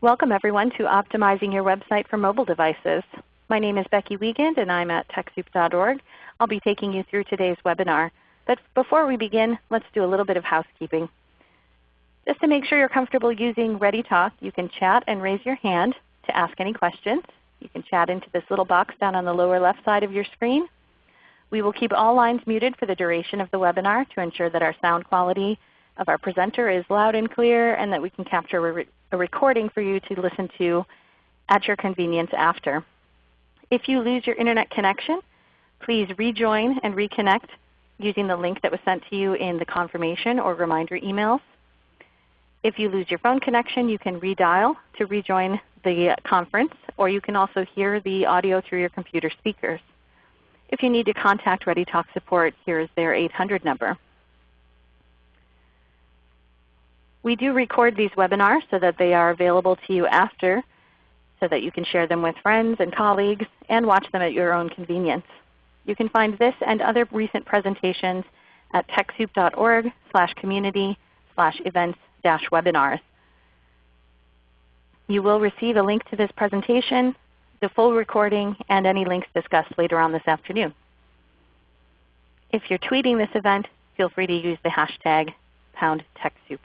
Welcome everyone to Optimizing Your Website for Mobile Devices. My name is Becky Wiegand and I'm at TechSoup.org. I'll be taking you through today's webinar. But before we begin, let's do a little bit of housekeeping. Just to make sure you're comfortable using ReadyTalk, you can chat and raise your hand to ask any questions. You can chat into this little box down on the lower left side of your screen. We will keep all lines muted for the duration of the webinar to ensure that our sound quality of our presenter is loud and clear and that we can capture a recording for you to listen to at your convenience after. If you lose your Internet connection, please rejoin and reconnect using the link that was sent to you in the confirmation or reminder emails. If you lose your phone connection, you can redial to rejoin the conference, or you can also hear the audio through your computer speakers. If you need to contact ReadyTalk support, here is their 800 number. We do record these webinars so that they are available to you after so that you can share them with friends and colleagues and watch them at your own convenience. You can find this and other recent presentations at TechSoup.org slash community slash events dash webinars. You will receive a link to this presentation, the full recording, and any links discussed later on this afternoon. If you're tweeting this event, feel free to use the hashtag pound TechSoup.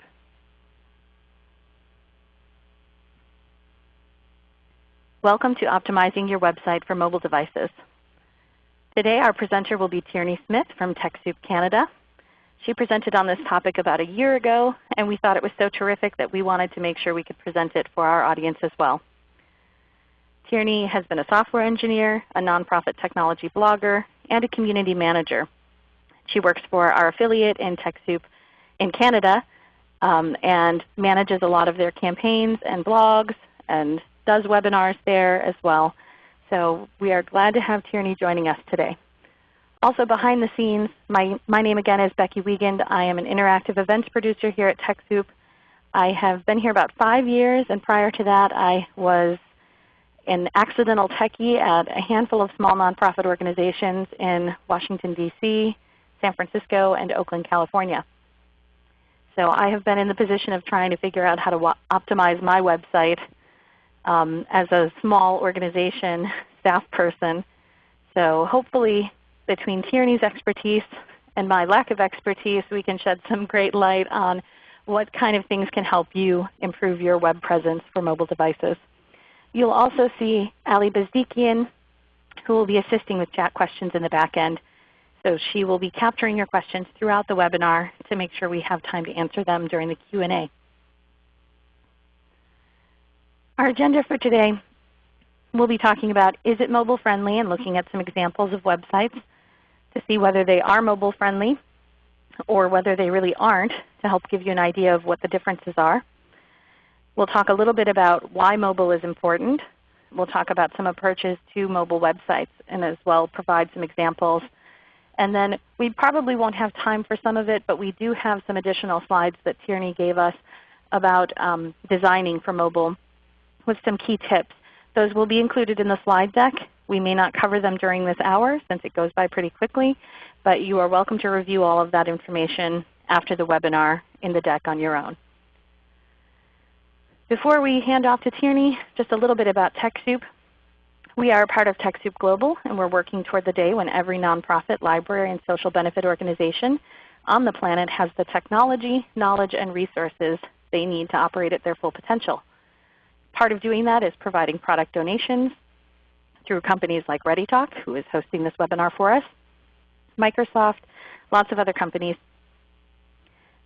Welcome to Optimizing Your Website for Mobile Devices. Today our presenter will be Tierney Smith from TechSoup Canada. She presented on this topic about a year ago, and we thought it was so terrific that we wanted to make sure we could present it for our audience as well. Tierney has been a software engineer, a nonprofit technology blogger, and a community manager. She works for our affiliate in TechSoup in Canada um, and manages a lot of their campaigns and blogs and does webinars there as well. So we are glad to have Tierney joining us today. Also behind the scenes, my, my name again is Becky Wiegand. I am an interactive events producer here at TechSoup. I have been here about 5 years, and prior to that I was an accidental techie at a handful of small nonprofit organizations in Washington, D.C., San Francisco, and Oakland, California. So I have been in the position of trying to figure out how to optimize my website um, as a small organization staff person. So hopefully between Tierney's expertise and my lack of expertise, we can shed some great light on what kind of things can help you improve your web presence for mobile devices. You'll also see Ali Bezdikian who will be assisting with chat questions in the back end. So she will be capturing your questions throughout the webinar to make sure we have time to answer them during the Q&A. Our agenda for today, we'll be talking about is it mobile friendly and looking at some examples of websites to see whether they are mobile friendly or whether they really aren't to help give you an idea of what the differences are. We'll talk a little bit about why mobile is important. We'll talk about some approaches to mobile websites and as well provide some examples. And then we probably won't have time for some of it, but we do have some additional slides that Tierney gave us about um, designing for mobile with some key tips. Those will be included in the slide deck. We may not cover them during this hour since it goes by pretty quickly, but you are welcome to review all of that information after the webinar in the deck on your own. Before we hand off to Tierney, just a little bit about TechSoup. We are part of TechSoup Global, and we're working toward the day when every nonprofit, library, and social benefit organization on the planet has the technology, knowledge, and resources they need to operate at their full potential. Part of doing that is providing product donations through companies like ReadyTalk, who is hosting this webinar for us, Microsoft, lots of other companies.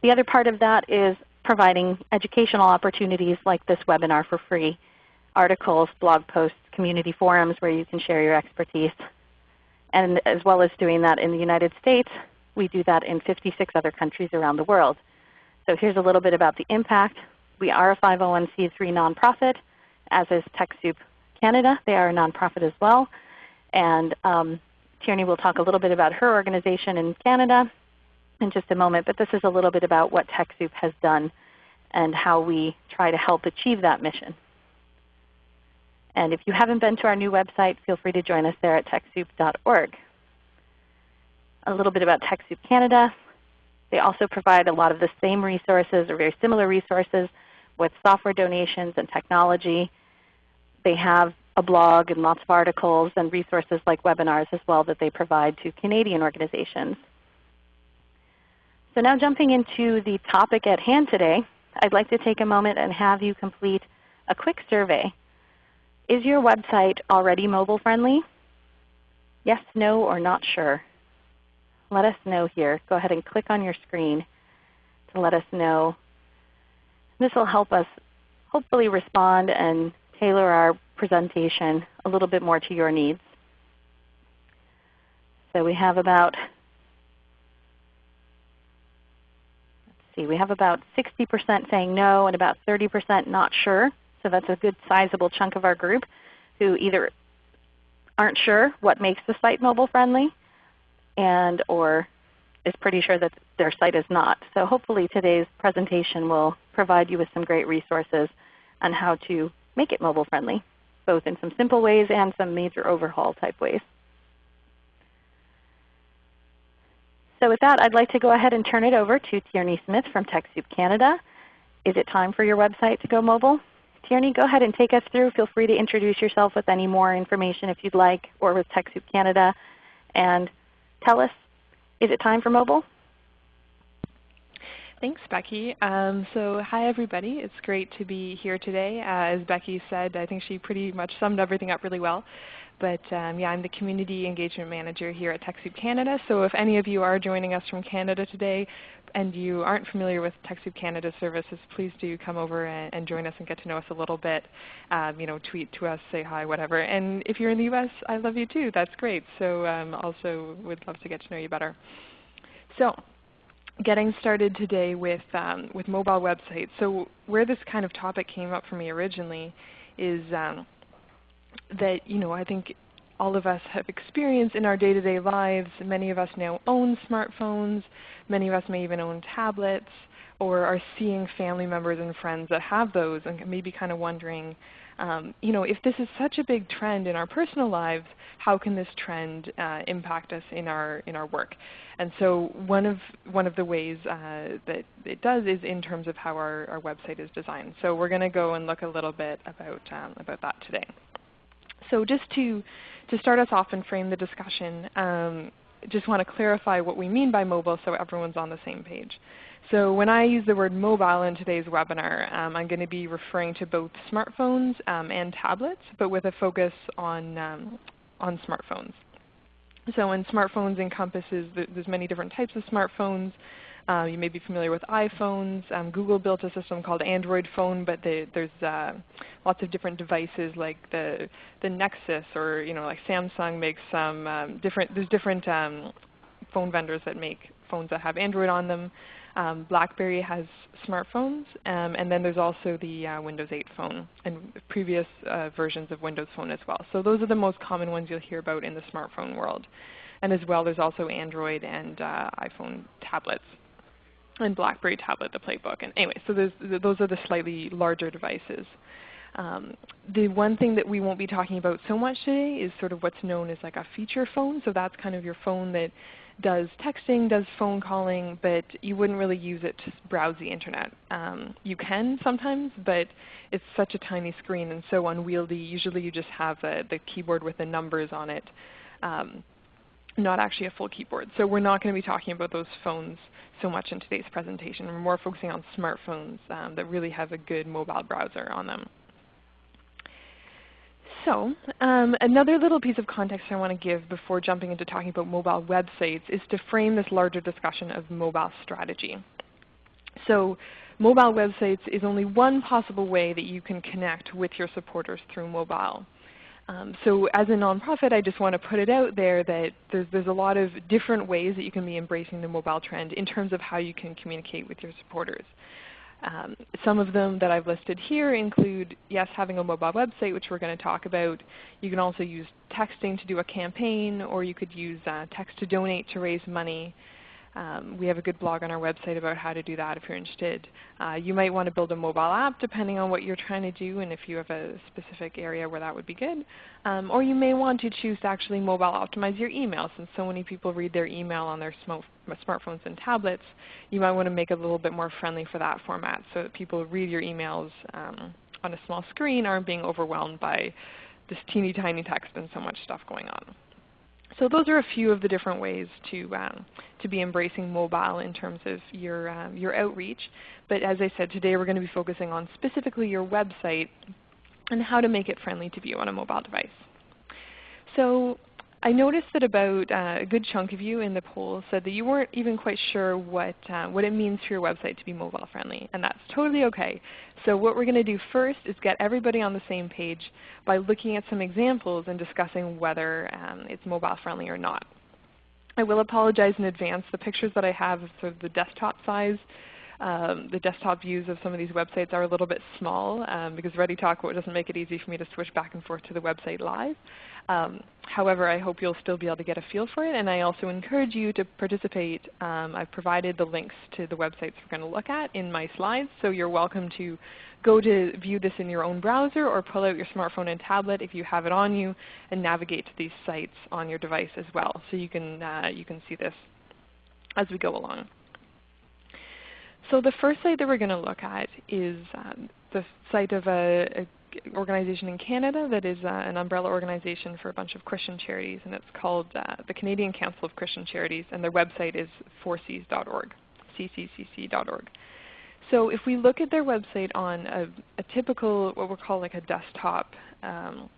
The other part of that is providing educational opportunities like this webinar for free, articles, blog posts, community forums where you can share your expertise. And as well as doing that in the United States, we do that in 56 other countries around the world. So here's a little bit about the impact. We are a 501c3 nonprofit, as is TechSoup Canada. They are a nonprofit as well. And um, Tierney will talk a little bit about her organization in Canada in just a moment, but this is a little bit about what TechSoup has done and how we try to help achieve that mission. And if you haven't been to our new website, feel free to join us there at TechSoup.org. A little bit about TechSoup Canada. They also provide a lot of the same resources or very similar resources with software donations and technology. They have a blog and lots of articles and resources like webinars as well that they provide to Canadian organizations. So now jumping into the topic at hand today, I'd like to take a moment and have you complete a quick survey. Is your website already mobile friendly? Yes, no, or not sure? Let us know here. Go ahead and click on your screen to let us know. This will help us hopefully respond and tailor our presentation a little bit more to your needs. So we have about let's see, we have about 60% saying no and about 30% not sure. So that's a good sizable chunk of our group who either aren't sure what makes the site mobile friendly and or is pretty sure that their site is not. So hopefully today's presentation will provide you with some great resources on how to make it mobile friendly, both in some simple ways and some major overhaul type ways. So with that, I'd like to go ahead and turn it over to Tierney Smith from TechSoup Canada. Is it time for your website to go mobile? Tierney, go ahead and take us through. Feel free to introduce yourself with any more information if you'd like, or with TechSoup Canada. And tell us, is it time for mobile? Thanks, Becky. Um, so hi everybody. It's great to be here today. Uh, as Becky said, I think she pretty much summed everything up really well. But um, yeah, I'm the Community Engagement Manager here at TechSoup Canada. So if any of you are joining us from Canada today and you aren't familiar with TechSoup Canada services, please do come over and, and, join us and get to know us a little bit. Um, you know, tweet to us, say hi, whatever. And if you're in the U.S., I love you too. That's great. So um, also would love to get to know you better. So getting started today with, um, with mobile websites. So where this kind of topic came up for me originally is um, that you know I think all of us have experienced in our day-to-day lives. Many of us now own smartphones. Many of us may even own tablets or are seeing family members and friends that have those and maybe kind of wondering, um, you know, if this is such a big trend in our personal lives, how can this trend uh, impact us in our in our work? And so one of one of the ways uh, that it does is in terms of how our, our website is designed. So we're going to go and look a little bit about um, about that today. So just to, to start us off and frame the discussion, um, just want to clarify what we mean by mobile so everyone's on the same page. So when I use the word mobile in today's webinar, um, I'm going to be referring to both smartphones um, and tablets, but with a focus on, um, on smartphones. So when smartphones encompasses, there's many different types of smartphones. Uh, you may be familiar with iPhones. Um, Google built a system called Android Phone, but they, there's uh, lots of different devices like the the Nexus, or you know, like Samsung makes some um, different. There's different um, phone vendors that make phones that have Android on them. Um, BlackBerry has smartphones, um, and then there's also the uh, Windows 8 phone and previous uh, versions of Windows Phone as well. So those are the most common ones you'll hear about in the smartphone world. And as well, there's also Android and uh, iPhone tablets and BlackBerry tablet, the Playbook. And anyway, so those are the slightly larger devices. Um, the one thing that we won't be talking about so much today is sort of what's known as like a feature phone. So that's kind of your phone that does texting, does phone calling, but you wouldn't really use it to browse the Internet. Um, you can sometimes, but it's such a tiny screen and so unwieldy. Usually you just have a, the keyboard with the numbers on it. Um, not actually a full keyboard. So we're not going to be talking about those phones so much in today's presentation. We're more focusing on smartphones um, that really have a good mobile browser on them. So um, another little piece of context I want to give before jumping into talking about mobile websites is to frame this larger discussion of mobile strategy. So mobile websites is only one possible way that you can connect with your supporters through mobile. Um, so as a nonprofit, I just want to put it out there that there's, there's a lot of different ways that you can be embracing the mobile trend in terms of how you can communicate with your supporters. Um, some of them that I've listed here include, yes, having a mobile website, which we're going to talk about. You can also use texting to do a campaign, or you could use uh, text to donate to raise money. Um, we have a good blog on our website about how to do that if you're interested. Uh, you might want to build a mobile app depending on what you're trying to do and if you have a specific area where that would be good. Um, or you may want to choose to actually mobile optimize your email since so many people read their email on their smartphones and tablets. You might want to make it a little bit more friendly for that format so that people read your emails um, on a small screen aren't being overwhelmed by this teeny tiny text and so much stuff going on. So those are a few of the different ways to, um, to be embracing mobile in terms of your, um, your outreach. But as I said, today we're going to be focusing on specifically your website and how to make it friendly to view on a mobile device. So I noticed that about uh, a good chunk of you in the poll said that you weren't even quite sure what, uh, what it means for your website to be mobile friendly, and that's totally okay. So what we're going to do first is get everybody on the same page by looking at some examples and discussing whether um, it's mobile friendly or not. I will apologize in advance. The pictures that I have of sort of the desktop size um, the desktop views of some of these websites are a little bit small um, because ReadyTalk doesn't make it easy for me to switch back and forth to the website live. Um, however, I hope you'll still be able to get a feel for it, and I also encourage you to participate. Um, I've provided the links to the websites we're going to look at in my slides, so you're welcome to go to view this in your own browser or pull out your smartphone and tablet if you have it on you and navigate to these sites on your device as well. So you can, uh, you can see this as we go along. So the first site that we're going to look at is um, the site of a, a, organization in Canada that is uh, an umbrella organization for a bunch of Christian charities, and it's called uh, the Canadian Council of Christian Charities, and their website is 4cs.org, cccc.org. So if we look at their website on a, a typical, what we'll call like a desktop um,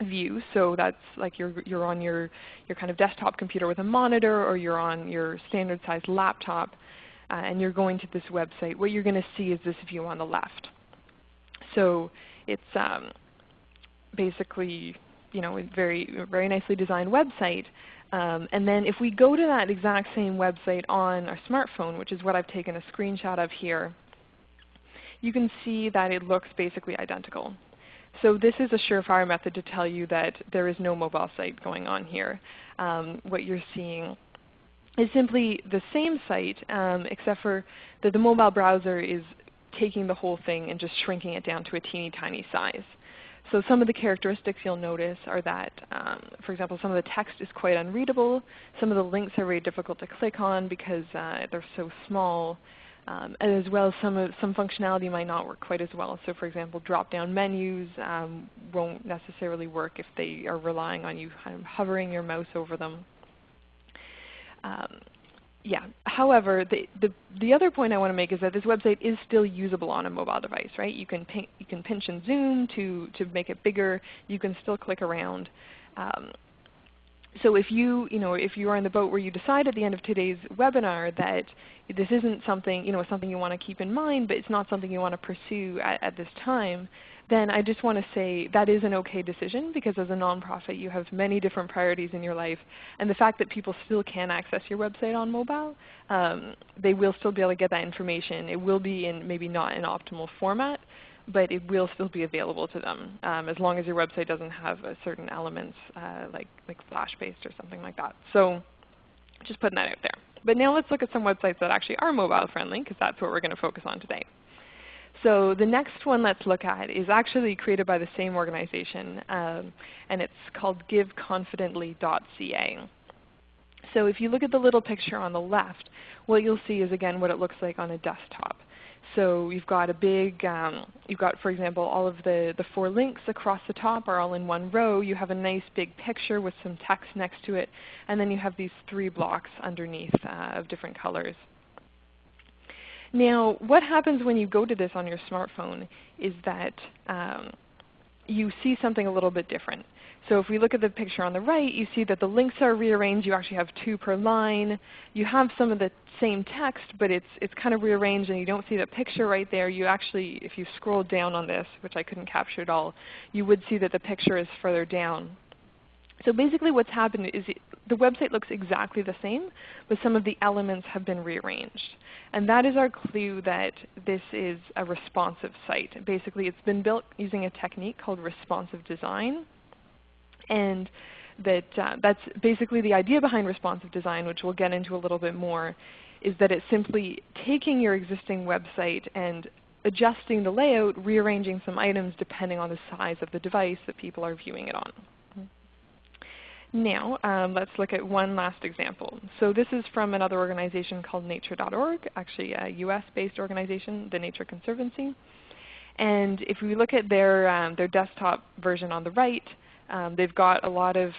view, so that's like you're, you're on your, your kind of desktop computer with a monitor or you're on your standard sized laptop, uh, and you're going to this website, what you're going to see is this view on the left. So it's um, basically you know, a very, very nicely designed website. Um, and then if we go to that exact same website on our smartphone, which is what I've taken a screenshot of here, you can see that it looks basically identical. So this is a surefire method to tell you that there is no mobile site going on here. Um, what you're seeing is simply the same site um, except for that the mobile browser is taking the whole thing and just shrinking it down to a teeny tiny size. So some of the characteristics you'll notice are that, um, for example, some of the text is quite unreadable. Some of the links are very difficult to click on because uh, they're so small. Um, as well as some, of, some functionality might not work quite as well. So for example, drop-down menus um, won't necessarily work if they are relying on you kind of hovering your mouse over them. Um, yeah. However, the, the, the other point I want to make is that this website is still usable on a mobile device, right? You can, you can pinch and zoom to, to make it bigger. You can still click around. Um, so if you, you know, if you are in the boat where you decide at the end of today's webinar that this isn't something, you know, something you want to keep in mind, but it's not something you want to pursue at, at this time, then I just want to say that is an okay decision because as a nonprofit you have many different priorities in your life. And the fact that people still can access your website on mobile, um, they will still be able to get that information. It will be in maybe not an optimal format, but it will still be available to them um, as long as your website doesn't have certain elements uh, like, like Flash-based or something like that. So just putting that out there. But now let's look at some websites that actually are mobile friendly because that's what we're going to focus on today. So the next one let's look at is actually created by the same organization, um, and it's called giveconfidently.ca. So if you look at the little picture on the left, what you'll see is again what it looks like on a desktop. So you've got a big, um, you've got for example all of the, the four links across the top are all in one row. You have a nice big picture with some text next to it, and then you have these three blocks underneath uh, of different colors. Now, what happens when you go to this on your smartphone is that um, you see something a little bit different. So if we look at the picture on the right, you see that the links are rearranged. You actually have two per line. You have some of the same text, but it's, it's kind of rearranged and you don't see the picture right there. You actually, if you scroll down on this, which I couldn't capture at all, you would see that the picture is further down. So basically what's happened is the website looks exactly the same, but some of the elements have been rearranged. And that is our clue that this is a responsive site. Basically it's been built using a technique called responsive design. And that uh, that's basically the idea behind responsive design, which we'll get into a little bit more, is that it's simply taking your existing website and adjusting the layout, rearranging some items depending on the size of the device that people are viewing it on. Now, um, let's look at one last example. So this is from another organization called nature.org, actually a US-based organization, the Nature Conservancy. And if we look at their, um, their desktop version on the right, um, they've got a lot of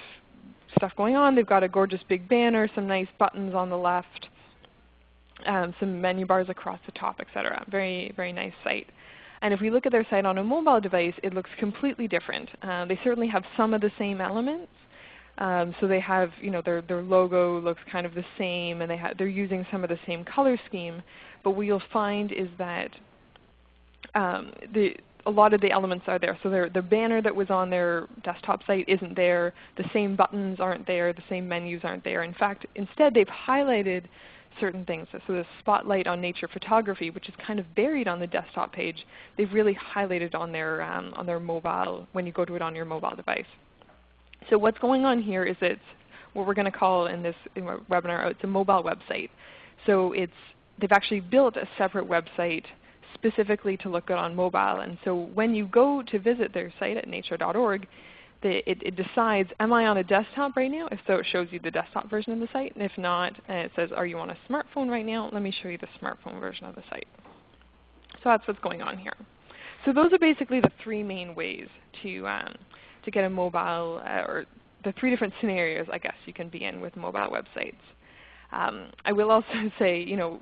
stuff going on. They've got a gorgeous big banner, some nice buttons on the left, um, some menu bars across the top, etc. Very, very nice site. And if we look at their site on a mobile device, it looks completely different. Uh, they certainly have some of the same elements, um, so they have, you know, their, their logo looks kind of the same and they they're using some of the same color scheme. But what you'll find is that um, the, a lot of the elements are there. So the banner that was on their desktop site isn't there. The same buttons aren't there. The same menus aren't there. In fact, instead they've highlighted certain things. So the spotlight on nature photography, which is kind of buried on the desktop page, they've really highlighted on their, um, on their mobile, when you go to it on your mobile device. So what's going on here is it's what we're going to call in this webinar, it's a mobile website. So it's, they've actually built a separate website specifically to look good on mobile. And so when you go to visit their site at nature.org, it, it, decides, am I on a desktop right now? If so, it shows you the desktop version of the site. And if not, it says, are you on a smartphone right now? Let me show you the smartphone version of the site. So that's what's going on here. So those are basically the three main ways to um, to get a mobile, uh, or the three different scenarios I guess you can be in with mobile websites. Um, I will also say, you know,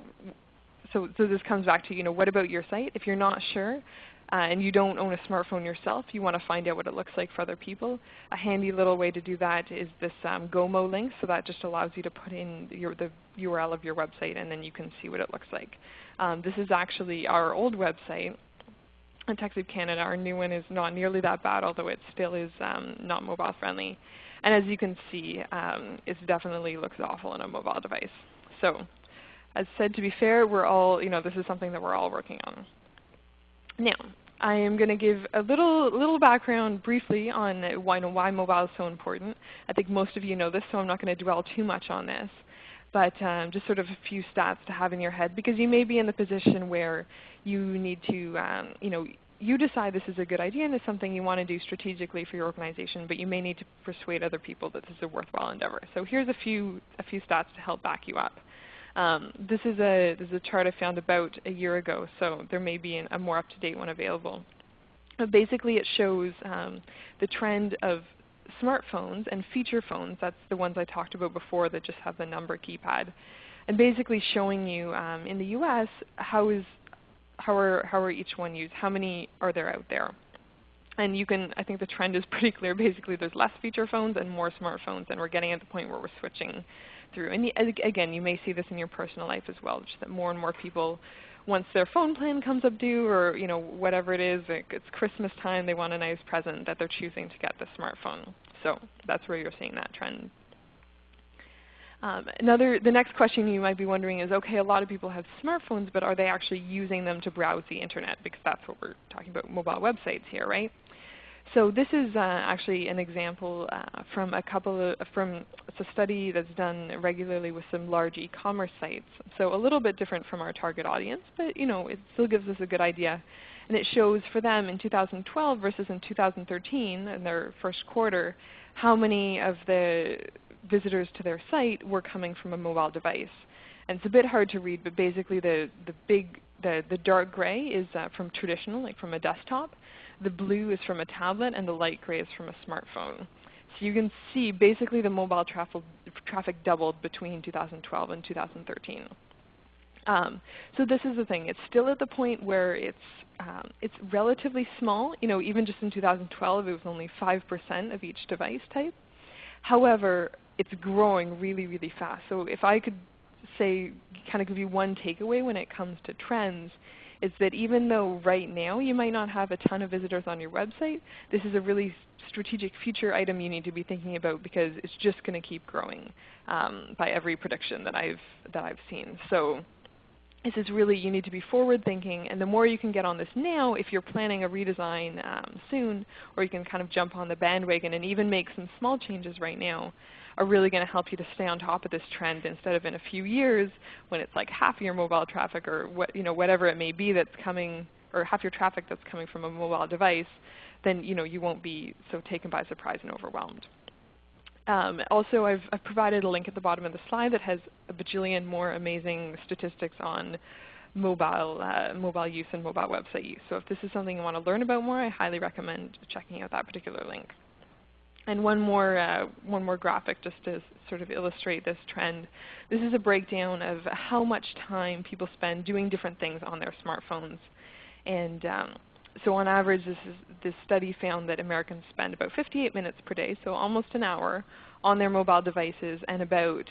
so, so this comes back to, you know, what about your site? If you're not sure, uh, and you don't own a smartphone yourself, you want to find out what it looks like for other people. A handy little way to do that is this um, GOMO link. So that just allows you to put in your, the URL of your website and then you can see what it looks like. Um, this is actually our old website in TechSoup Canada. Our new one is not nearly that bad, although it still is um, not mobile friendly. And as you can see, um, it definitely looks awful on a mobile device. So as said, to be fair, we're all, you know, this is something that we're all working on. Now, I am going to give a little, little background briefly on why, why mobile is so important. I think most of you know this, so I'm not going to dwell too much on this but um, just sort of a few stats to have in your head because you may be in the position where you need to, um, you know, you decide this is a good idea and it's something you want to do strategically for your organization, but you may need to persuade other people that this is a worthwhile endeavor. So here's a few, a few stats to help back you up. Um, this, is a, this is a chart I found about a year ago, so there may be an, a more up-to-date one available. But basically it shows um, the trend of smartphones and feature phones, that's the ones I talked about before that just have the number keypad, and basically showing you um, in the US how, is, how, are, how are each one used, how many are there out there. And you can, I think the trend is pretty clear. Basically there's less feature phones and more smartphones and we're getting at the point where we're switching through. And again, you may see this in your personal life as well, just that more and more people once their phone plan comes up due or you know whatever it is, it's Christmas time, they want a nice present that they're choosing to get the smartphone. So that's where you're seeing that trend. Um, another, the next question you might be wondering is, okay, a lot of people have smartphones, but are they actually using them to browse the Internet? Because that's what we're talking about, mobile websites here, right? So this is uh, actually an example uh, from a couple of, from it's a study that's done regularly with some large e-commerce sites. So a little bit different from our target audience, but you know, it still gives us a good idea. And it shows for them in 2012 versus in 2013, in their first quarter, how many of the visitors to their site were coming from a mobile device. And it's a bit hard to read, but basically the, the big, the, the dark gray is uh, from traditional, like from a desktop. The blue is from a tablet and the light gray is from a smartphone. So you can see basically the mobile traffic, doubled between 2012 and 2013. Um, so this is the thing. It's still at the point where it's, um, it's relatively small. You know, even just in 2012 it was only 5% of each device type. However, it's growing really, really fast. So if I could say, kind of give you one takeaway when it comes to trends, is that even though right now you might not have a ton of visitors on your website, this is a really strategic future item you need to be thinking about because it's just going to keep growing um, by every prediction that I've, that I've seen. So this is really, you need to be forward thinking, and the more you can get on this now, if you're planning a redesign um, soon, or you can kind of jump on the bandwagon and even make some small changes right now, are really going to help you to stay on top of this trend instead of in a few years when it's like half your mobile traffic or what, you know, whatever it may be that's coming, or half your traffic that's coming from a mobile device, then you, know, you won't be so taken by surprise and overwhelmed. Um, also, I've, I've, provided a link at the bottom of the slide that has a bajillion more amazing statistics on mobile, uh, mobile use and mobile website use. So if this is something you want to learn about more, I highly recommend checking out that particular link. And one more, uh, one more graphic just to sort of illustrate this trend. This is a breakdown of how much time people spend doing different things on their smartphones. And um, so on average, this, is, this study found that Americans spend about 58 minutes per day, so almost an hour, on their mobile devices, and about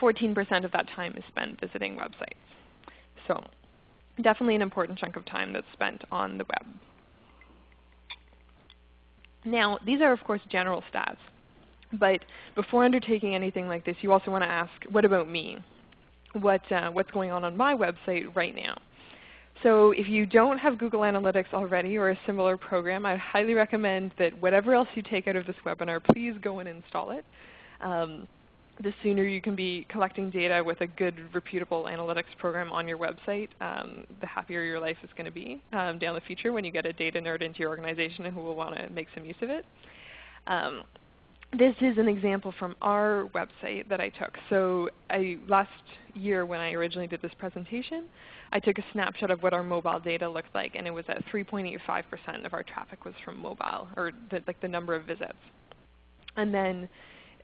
14% um, of that time is spent visiting websites. So definitely an important chunk of time that's spent on the web. Now, these are of course general stats. But before undertaking anything like this, you also want to ask, what about me? What, uh, what's going on on my website right now? So if you don't have Google Analytics already or a similar program, I highly recommend that whatever else you take out of this webinar, please go and install it. Um, the sooner you can be collecting data with a good, reputable analytics program on your website, um, the happier your life is going to be um, down the future when you get a data nerd into your organization who will want to make some use of it. Um, this is an example from our website that I took. So I, last year when I originally did this presentation, I took a snapshot of what our mobile data looked like, and it was at 3.85% of our traffic was from mobile, or the, like the number of visits. And then,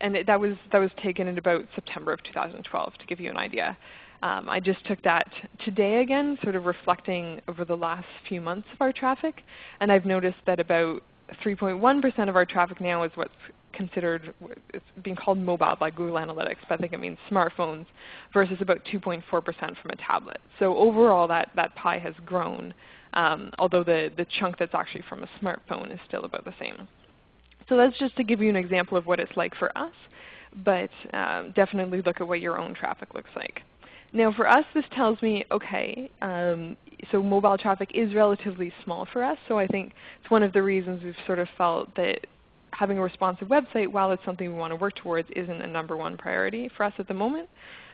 and it, that was that was taken in about September of 2012 to give you an idea. Um, I just took that today again, sort of reflecting over the last few months of our traffic, and I've noticed that about 3.1% of our traffic now is what's considered, it's being called mobile by Google Analytics, but I think it means smartphones, versus about 2.4% from a tablet. So overall that, that pie has grown, um, although the, the chunk that's actually from a smartphone is still about the same. So that's just to give you an example of what it's like for us, but um, definitely look at what your own traffic looks like. Now for us this tells me, okay, um, so mobile traffic is relatively small for us, so I think it's one of the reasons we've sort of felt that having a responsive website, while it's something we want to work towards, isn't a number one priority for us at the moment.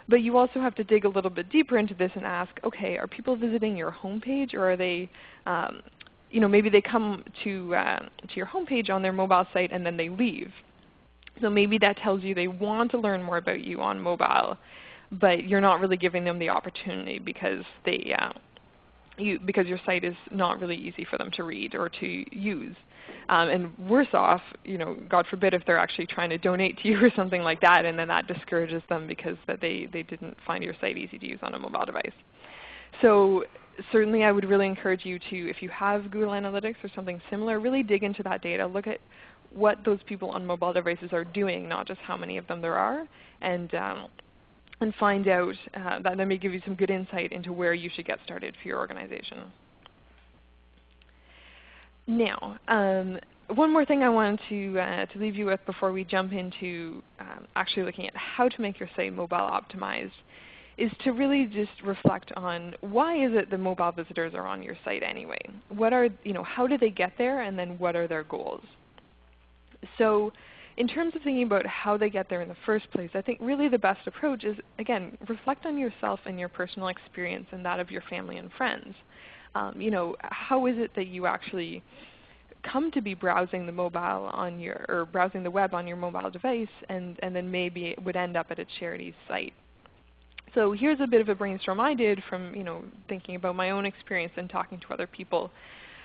But you also have to dig a little bit deeper into this and ask, okay, are people visiting your homepage or are they, um, you know, maybe they come to, uh, to your homepage on their mobile site and then they leave. So maybe that tells you they want to learn more about you on mobile, but you're not really giving them the opportunity because they, uh, you, because your site is not really easy for them to read or to use. Um, and worse off, you know, God forbid if they're actually trying to donate to you or something like that, and then that discourages them because that they, they didn't find your site easy to use on a mobile device. So certainly I would really encourage you to, if you have Google Analytics or something similar, really dig into that data. Look at what those people on mobile devices are doing, not just how many of them there are, and, um, and find out, uh, that, that may give you some good insight into where you should get started for your organization. Now, um, one more thing I wanted to, uh, to leave you with before we jump into um, actually looking at how to make your site mobile optimized is to really just reflect on why is it the mobile visitors are on your site anyway? What are, you know, how do they get there and then what are their goals? So in terms of thinking about how they get there in the first place, I think really the best approach is, again, reflect on yourself and your personal experience and that of your family and friends um, you know, how is it that you actually come to be browsing the mobile on your, or browsing the web on your mobile device and, and then maybe it would end up at a charity's site. So here's a bit of a brainstorm I did from you know, thinking about my own experience and talking to other people.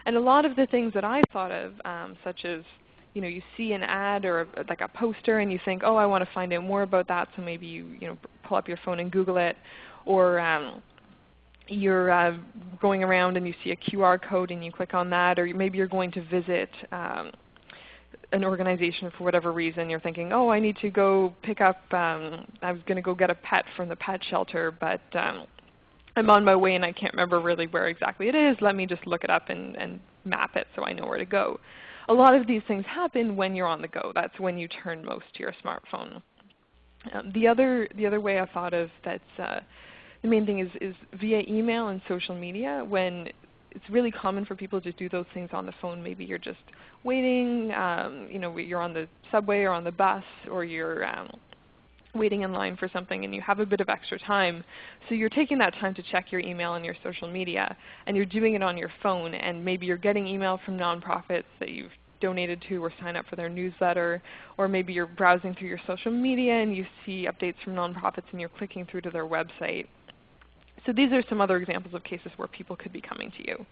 And a lot of the things that I thought of, um, such as you know, you see an ad or a, like a poster and you think, oh, I want to find out more about that, so maybe you, you know, pull up your phone and Google it. Or um, you're uh, going around and you see a QR code and you click on that, or maybe you're going to visit um, an organization for whatever reason. You're thinking, oh, I need to go pick up, um, I was going to go get a pet from the pet shelter, but um, I'm on my way and I can't remember really where exactly it is. Let me just look it up and, and map it so I know where to go. A lot of these things happen when you're on the go. That's when you turn most to your smartphone. Um, the, other, the other way I thought of that's uh, the main thing is, is via email and social media when it's really common for people to do those things on the phone. Maybe you're just waiting, um, you know, you're on the subway or on the bus or you're um, waiting in line for something and you have a bit of extra time. So you're taking that time to check your email and your social media and you're doing it on your phone and maybe you're getting email from nonprofits that you've donated to or sign up for their newsletter or maybe you're browsing through your social media and you see updates from nonprofits and you're clicking through to their website. So these are some other examples of cases where people could be coming to you.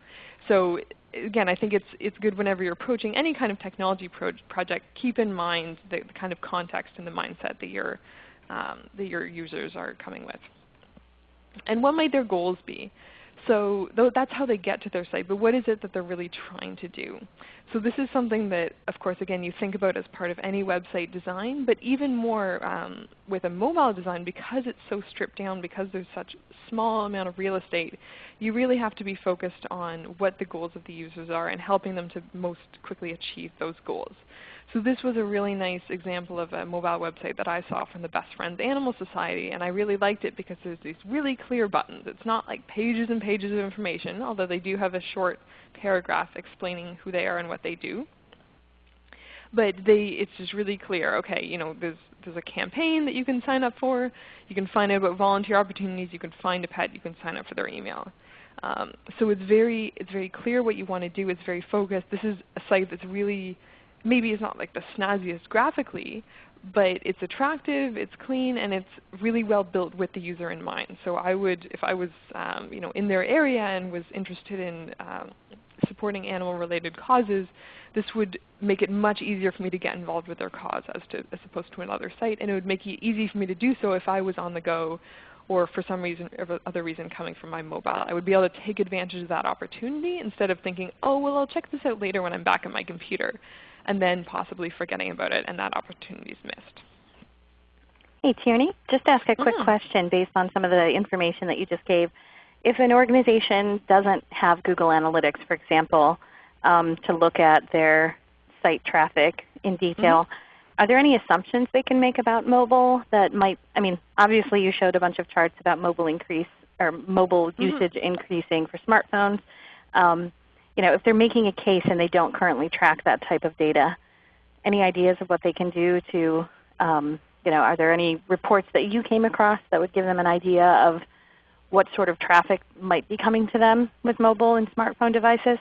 So again, I think it's, it's good whenever you're approaching any kind of technology pro project, keep in mind the, the, kind of context and the mindset that you're um, that your users are coming with. And what might their goals be? So that's how they get to their site, but what is it that they're really trying to do? So this is something that, of course, again, you think about as part of any website design, but even more um, with a mobile design because it's so stripped down, because there's such small amount of real estate, you really have to be focused on what the goals of the users are and helping them to most quickly achieve those goals. So this was a really nice example of a mobile website that I saw from the Best Friends Animal Society, and I really liked it because there's these really clear buttons. It's not like pages and pages of information, although they do have a short paragraph explaining who they are and what they do. But they, it's just really clear, okay, you know, there's, there's a campaign that you can sign up for. You can find out about volunteer opportunities. You can find a pet. You can sign up for their email. Um, so it's very, it's very clear what you want to do. It's very focused. This is a site that's really maybe it's not like the snazziest graphically, but it's attractive, it's clean, and it's really well built with the user in mind. So I would, if I was um, you know, in their area and was interested in um, supporting animal-related causes, this would make it much easier for me to get involved with their cause as, to, as opposed to another site. And it would make it easy for me to do so if I was on the go or for some reason or other reason coming from my mobile. I would be able to take advantage of that opportunity instead of thinking, oh, well, I'll check this out later when I'm back at my computer and then possibly forgetting about it and that opportunity is missed. Hey Tierney, just ask a quick yeah. question based on some of the information that you just gave. If an organization doesn't have Google Analytics, for example, um, to look at their site traffic in detail, mm -hmm. are there any assumptions they can make about mobile that might, I mean, obviously you showed a bunch of charts about mobile increase or mobile mm -hmm. usage increasing for smartphones. Um, you know, if they're making a case and they don't currently track that type of data, any ideas of what they can do to, um, you know, are there any reports that you came across that would give them an idea of what sort of traffic might be coming to them with mobile and smartphone devices?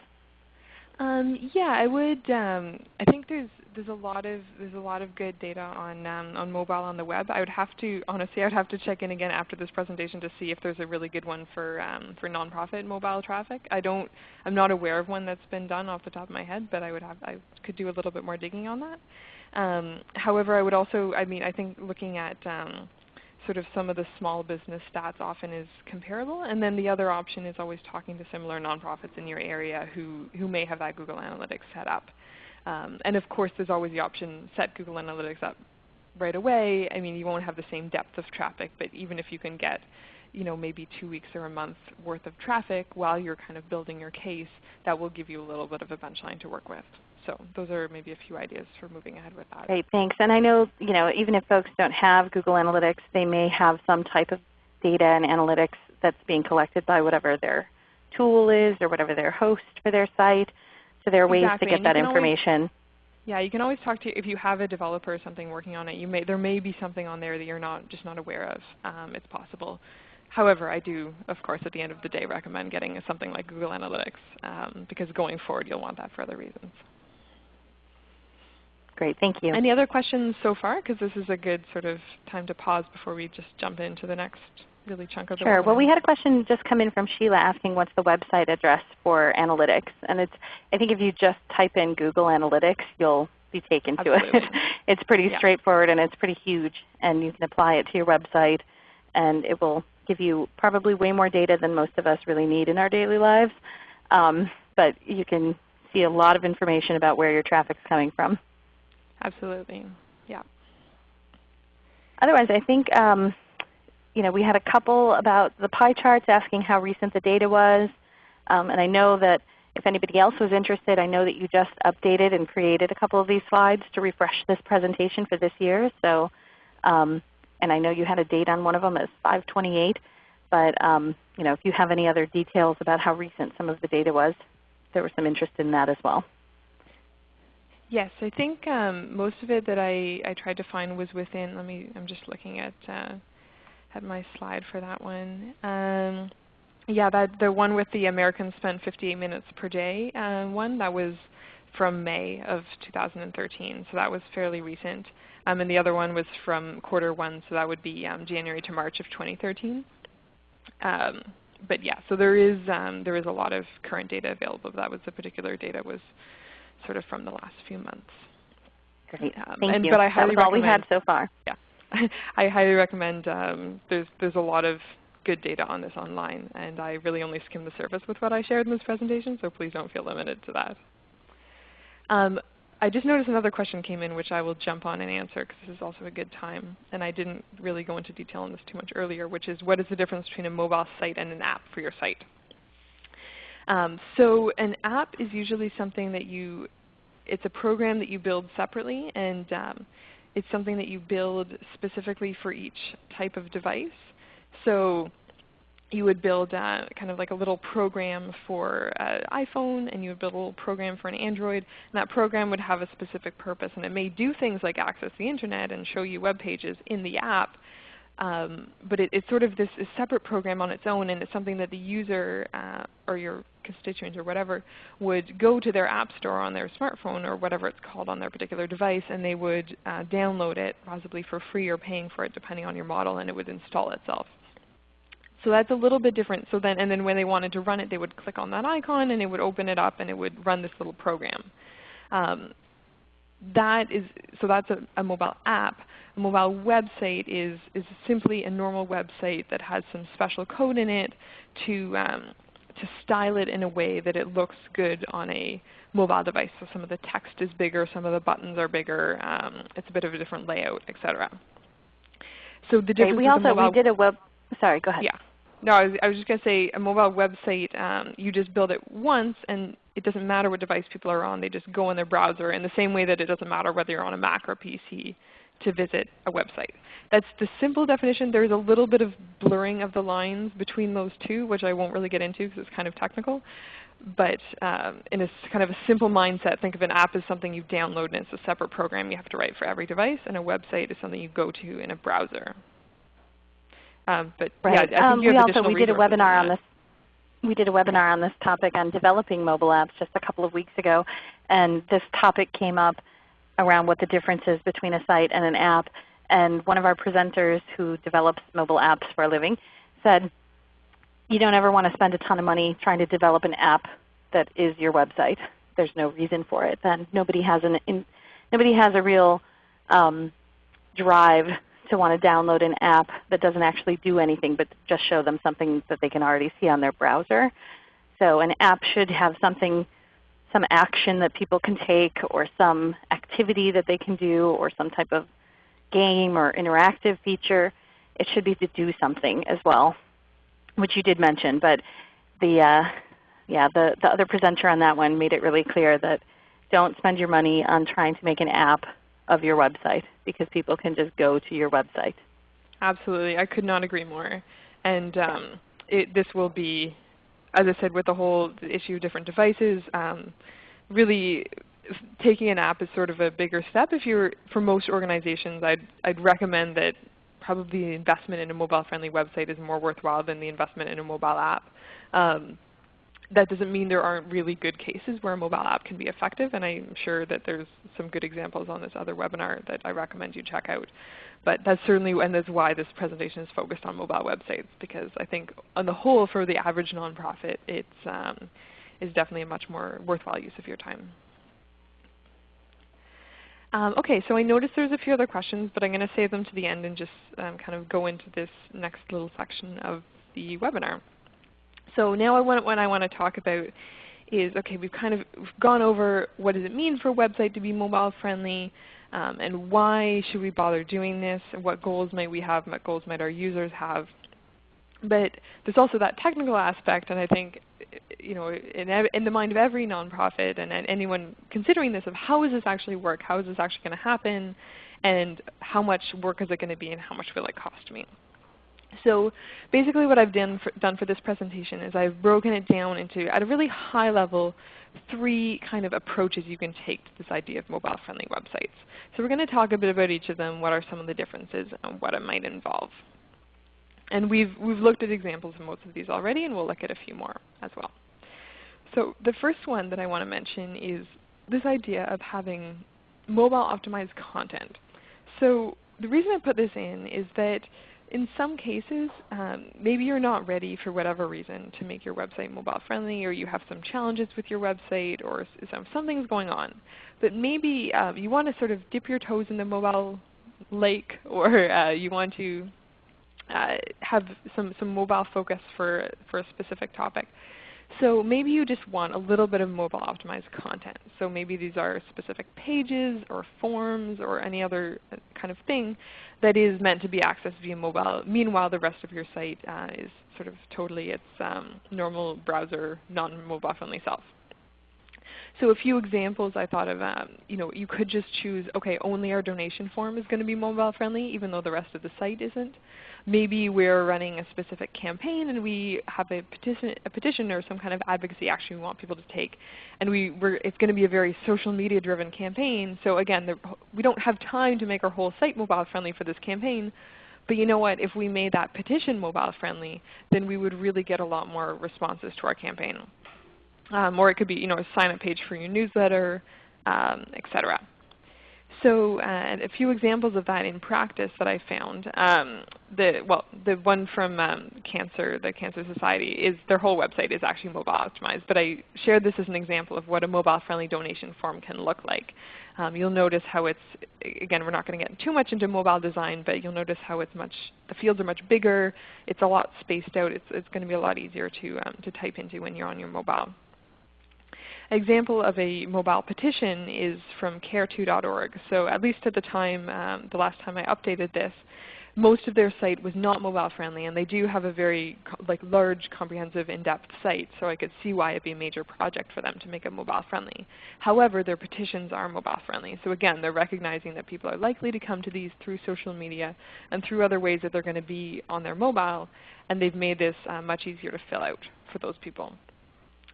Um, yeah, I would. Um, I think there's there's a lot of there's a lot of good data on um, on mobile on the web. I would have to honestly I would have to check in again after this presentation to see if there's a really good one for um, for nonprofit mobile traffic. I don't I'm not aware of one that's been done off the top of my head, but I would have I could do a little bit more digging on that. Um, however, I would also I mean I think looking at um, sort of some of the small business stats often is comparable. And then the other option is always talking to similar nonprofits in your area who, who may have that Google Analytics set up. Um, and of course there's always the option set Google Analytics up right away. I mean you won't have the same depth of traffic, but even if you can get you know, maybe two weeks or a month worth of traffic while you're kind of building your case, that will give you a little bit of a benchline to work with. So those are maybe a few ideas for moving ahead with that. Great, thanks. And I know, you know, even if folks don't have Google Analytics, they may have some type of data and analytics that's being collected by whatever their tool is or whatever their host for their site. So there are ways exactly. to get that information. Always, yeah, you can always talk to if you have a developer or something working on it. You may there may be something on there that you're not just not aware of. Um, it's possible. However, I do, of course, at the end of the day, recommend getting something like Google Analytics um, because going forward, you'll want that for other reasons. Great, thank you. Any other questions so far? Because this is a good sort of time to pause before we just jump into the next really chunk of the Sure. Well, we had a question just come in from Sheila asking what's the website address for analytics. And it's, I think if you just type in Google Analytics, you'll be taken Absolutely. to it. it's pretty yeah. straightforward and it's pretty huge. And you can apply it to your website and it will give you probably way more data than most of us really need in our daily lives. Um, but you can see a lot of information about where your traffic is coming from. Absolutely. Yeah. Otherwise, I think um, you know, we had a couple about the pie charts asking how recent the data was. Um, and I know that if anybody else was interested, I know that you just updated and created a couple of these slides to refresh this presentation for this year. So, um, and I know you had a date on one of them as 528. But um, you know, if you have any other details about how recent some of the data was, there was some interest in that as well. Yes, I think um, most of it that I, I tried to find was within, let me, I'm just looking at, uh, at my slide for that one. Um, yeah, that the one with the Americans spend 58 minutes per day uh, one, that was from May of 2013, so that was fairly recent. Um, and the other one was from quarter one, so that would be um, January to March of 2013. Um, but yeah, so there is um, there is a lot of current data available. That was the particular data was sort of from the last few months. Great, um, thank and, you. But I highly that was all we had so far. I highly recommend. Um, there's there's a lot of good data on this online, and I really only skimmed the surface with what I shared in this presentation, so please don't feel limited to that. Um, I just noticed another question came in which I will jump on and answer because this is also a good time. And I didn't really go into detail on this too much earlier, which is what is the difference between a mobile site and an app for your site? Um, so an app is usually something that you, it's a program that you build separately and um, it's something that you build specifically for each type of device. So you would build uh, kind of like a little program for uh, iPhone and you would build a little program for an Android. And that program would have a specific purpose and it may do things like access the Internet and show you web pages in the app. Um, but it, it's sort of this separate program on its own and it's something that the user uh, or your constituents or whatever would go to their app store on their smartphone or whatever it's called on their particular device and they would uh, download it possibly for free or paying for it depending on your model and it would install itself. So that's a little bit different. So then, and then when they wanted to run it, they would click on that icon and it would open it up and it would run this little program. Um, that is, so that's a, a, mobile app. A mobile website is, is simply a normal website that has some special code in it to, um, to style it in a way that it looks good on a mobile device. So some of the text is bigger, some of the buttons are bigger, um, it's a bit of a different layout, etc. So the difference okay, we also we did a web. Sorry, go ahead. Yeah. No, I was, I was just going to say a mobile website, um, you just build it once and it doesn't matter what device people are on. They just go in their browser in the same way that it doesn't matter whether you're on a Mac or PC to visit a website. That's the simple definition. There's a little bit of blurring of the lines between those two, which I won't really get into because it's kind of technical. But um, in a kind of a simple mindset, think of an app as something you download and it's a separate program you have to write for every device, and a website is something you go to in a browser. Um, but right. yeah, um, we also we did a webinar on this. We did a webinar on this topic on developing mobile apps just a couple of weeks ago, and this topic came up around what the difference is between a site and an app. And one of our presenters who develops mobile apps for a living said, you don't ever want to spend a ton of money trying to develop an app that is your website. There's no reason for it. Then nobody has an in, nobody has a real um, drive to want to download an app that doesn't actually do anything but just show them something that they can already see on their browser. So an app should have something, some action that people can take or some activity that they can do or some type of game or interactive feature. It should be to do something as well, which you did mention. But the, uh, yeah, the, the other presenter on that one made it really clear that don't spend your money on trying to make an app of your website because people can just go to your website. Absolutely. I could not agree more. And um, it, this will be, as I said, with the whole issue of different devices, um, really taking an app is sort of a bigger step. If you're, for most organizations, I'd, I'd recommend that probably the investment in a mobile-friendly website is more worthwhile than the investment in a mobile app. Um, that doesn't mean there aren't really good cases where a mobile app can be effective, and I'm sure that there's some good examples on this other webinar that I recommend you check out. But that's certainly, and that's why this presentation is focused on mobile websites, because I think on the whole for the average nonprofit, it's um, is definitely a much more worthwhile use of your time. Um, okay, so I noticed there's a few other questions, but I'm going to save them to the end and just um, kind of go into this next little section of the webinar. So now I want, what I want to talk about is, okay, we've kind of gone over what does it mean for a website to be mobile friendly, um, and why should we bother doing this, and what goals might we have, what goals might our users have. But there's also that technical aspect, and I think you know, in, in the mind of every nonprofit and, and anyone considering this of how does this actually work, how is this actually going to happen, and how much work is it going to be, and how much will it cost me. So basically what I've done for, done for this presentation is I've broken it down into, at a really high level, three kind of approaches you can take to this idea of mobile-friendly websites. So we're going to talk a bit about each of them, what are some of the differences, and what it might involve. And we've, we've looked at examples of most of these already, and we'll look at a few more as well. So the first one that I want to mention is this idea of having mobile optimized content. So the reason I put this in is that in some cases, um, maybe you're not ready for whatever reason to make your website mobile friendly or you have some challenges with your website or some, something's going on. But maybe um, you want to sort of dip your toes in the mobile lake or uh, you want to uh, have some, some mobile focus for, for a specific topic. So maybe you just want a little bit of mobile optimized content. So maybe these are specific pages or forms or any other uh, kind of thing that is meant to be accessed via mobile. Meanwhile, the rest of your site uh, is sort of totally its um, normal browser, non-mobile friendly self. So a few examples I thought of, um, you know, you could just choose, okay, only our donation form is going to be mobile friendly even though the rest of the site isn't maybe we're running a specific campaign and we have a petition, a petition or some kind of advocacy action we want people to take. And we, it's going to be a very social media driven campaign. So again, the, we don't have time to make our whole site mobile friendly for this campaign. But you know what? If we made that petition mobile friendly, then we would really get a lot more responses to our campaign. Um, or it could be you know, a sign up page for your newsletter, um, etc. So uh, a few examples of that in practice that I found. Um, the, well, the one from um, Cancer, the Cancer Society, is their whole website is actually mobile optimized. But I shared this as an example of what a mobile-friendly donation form can look like. Um, you'll notice how it's, again, we're not going to get too much into mobile design, but you'll notice how it's much, the fields are much bigger. It's a lot spaced out. It's, it's going to be a lot easier to, um, to type into when you're on your mobile example of a mobile petition is from care2.org. So at least at the time, um, the last time I updated this, most of their site was not mobile friendly and they do have a very like large comprehensive in-depth site so I could see why it would be a major project for them to make it mobile friendly. However, their petitions are mobile friendly. So again, they're recognizing that people are likely to come to these through social media and through other ways that they're going to be on their mobile and they've made this uh, much easier to fill out for those people.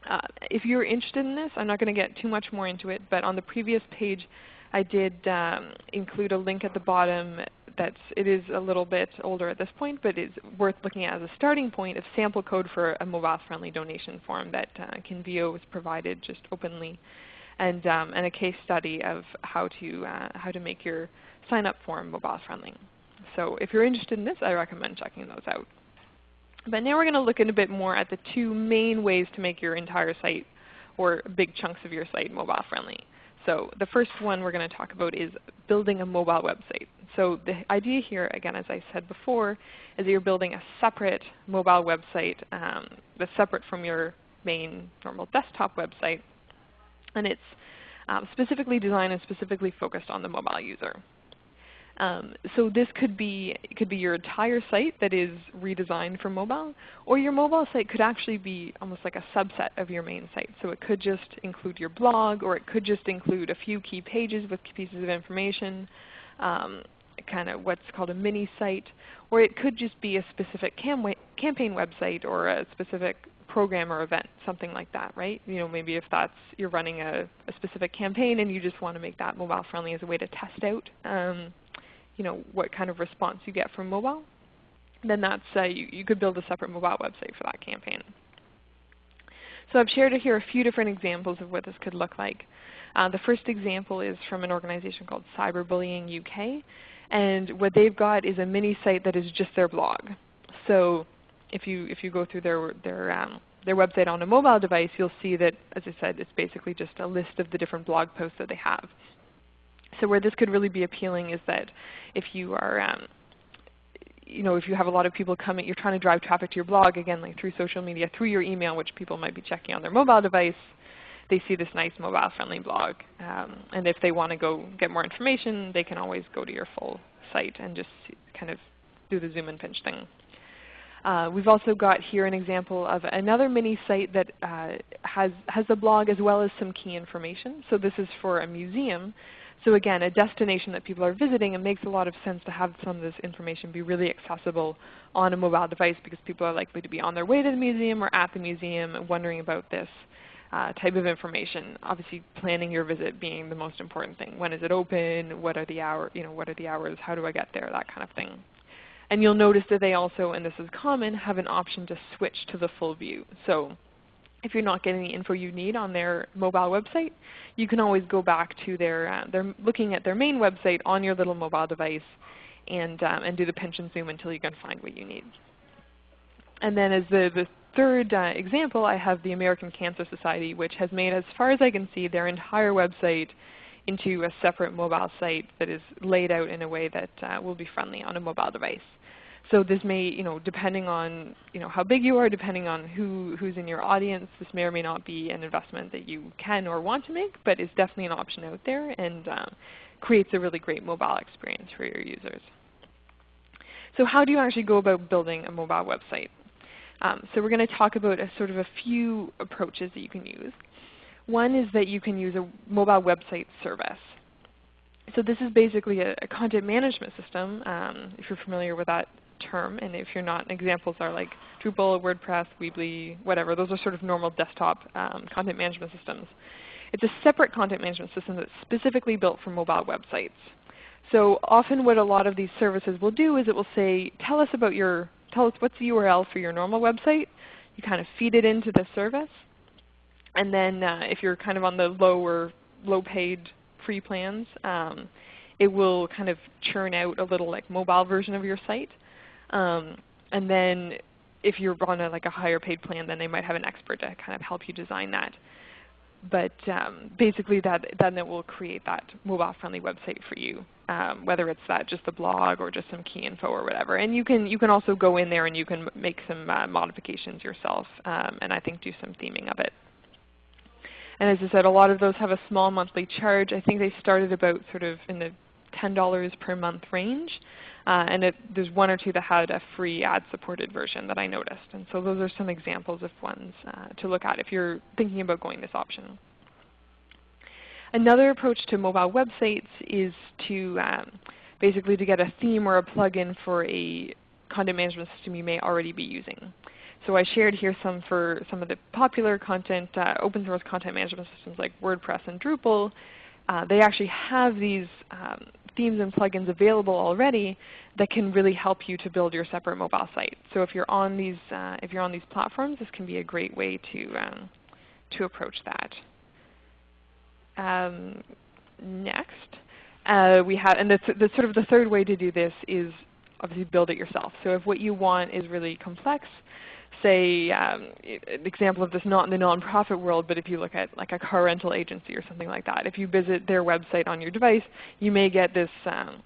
Uh, if you're interested in this, I'm not going to get too much more into it, but on the previous page I did um, include a link at the bottom that's, it is a little bit older at this point, but it's worth looking at as a starting point of sample code for a mobile-friendly donation form that uh, Convio has provided just openly, and, um, and a case study of how to, uh, how to make your sign-up form mobile-friendly. So if you're interested in this, I recommend checking those out. But now we're going to look in a bit more at the two main ways to make your entire site or big chunks of your site mobile friendly. So the first one we're going to talk about is building a mobile website. So the idea here, again, as I said before, is that you're building a separate mobile website um, that's separate from your main normal desktop website. And it's um, specifically designed and specifically focused on the mobile user. Um, so this could be, could be your entire site that is redesigned for mobile, or your mobile site could actually be almost like a subset of your main site. So it could just include your blog, or it could just include a few key pages with pieces of information, um, kind of what's called a mini site, or it could just be a specific cam campaign website or a specific program or event, something like that, right? You know, maybe if that's you're running a, a specific campaign and you just want to make that mobile friendly as a way to test out um, you know, what kind of response you get from mobile, then that's, uh, you, you could build a separate mobile website for that campaign. So I've shared here a few different examples of what this could look like. Uh, the first example is from an organization called Cyberbullying UK. And what they've got is a mini site that is just their blog. So if you, if you go through their, their, um, their website on a mobile device, you'll see that, as I said, it's basically just a list of the different blog posts that they have. So where this could really be appealing is that if you are um, you know, if you have a lot of people coming, you're trying to drive traffic to your blog, again, like through social media, through your email, which people might be checking on their mobile device, they see this nice mobile-friendly blog. Um, and if they want to go get more information, they can always go to your full site and just kind of do the zoom and pinch thing. Uh, we've also got here an example of another mini site that uh, has, has a blog as well as some key information. So this is for a museum So again, a destination that people are visiting, it makes a lot of sense to have some of this information be really accessible on a mobile device because people are likely to be on their way to the museum or at the museum and wondering about this uh, type of information. Obviously planning your visit being the most important thing. When is it open? What are the hour, you know, what are the hours? How do I get there? That kind of thing. And you'll notice that they also, and this is common, have an option to switch to the full view. So if you're not getting the info you need on their mobile website, you can always go back to their, uh, looking at their main website on your little mobile device and, um, and do the pinch and zoom until you can find what you need. And then as the, the third uh, example, I have the American Cancer Society, which has made, as far as I can see, their entire website into a separate mobile site that is laid out in a way that uh, will be friendly on a mobile device. So this may, you know, depending on you know, how big you are, depending on who, who's in your audience, this may or may not be an investment that you can or want to make, but it's definitely an option out there and um, creates a really great mobile experience for your users. So how do you actually go about building a mobile website? Um, so we're going to talk about a sort of a few approaches that you can use. One is that you can use a mobile website service. So this is basically a, a content management system, um, if you're familiar with that term, and if you're not, examples are like Drupal, WordPress, Weebly, whatever. Those are sort of normal desktop um, content management systems. It's a separate content management system that's specifically built for mobile websites. So often what a lot of these services will do is it will say, tell us about your, tell us what's the URL for your normal website. You kind of feed it into the service. And then uh, if you're kind of on the lower, low paid free plans, um, it will kind of churn out a little like mobile version of your site. Um, and then if you're on a, like a higher paid plan, then they might have an expert to kind of help you design that. But um, basically that, then it will create that mobile friendly website for you, um, whether it's that just the blog or just some key info or whatever. And you can, you can also go in there and you can make some uh, modifications yourself um, and I think do some theming of it. And as I said, a lot of those have a small monthly charge. I think they started about sort of in the $10 per month range. Uh, and it, there's one or two that had a free ad-supported version that I noticed. And so those are some examples of ones uh, to look at if you're thinking about going this option. Another approach to mobile websites is to um, basically to get a theme or a plugin for a content management system you may already be using. So I shared here some for some of the popular content, uh, open source content management systems like WordPress and Drupal. Uh, they actually have these um, themes and plugins available already that can really help you to build your separate mobile site. So if you're on these, uh, if you're on these platforms, this can be a great way to, um, to approach that. Um, next, uh, we have, and the, the sort of the third way to do this is obviously build it yourself. So if what you want is really complex, say um, an example of this not in the nonprofit world, but if you look at like a car rental agency or something like that, if you visit their website on your device, you may get this um,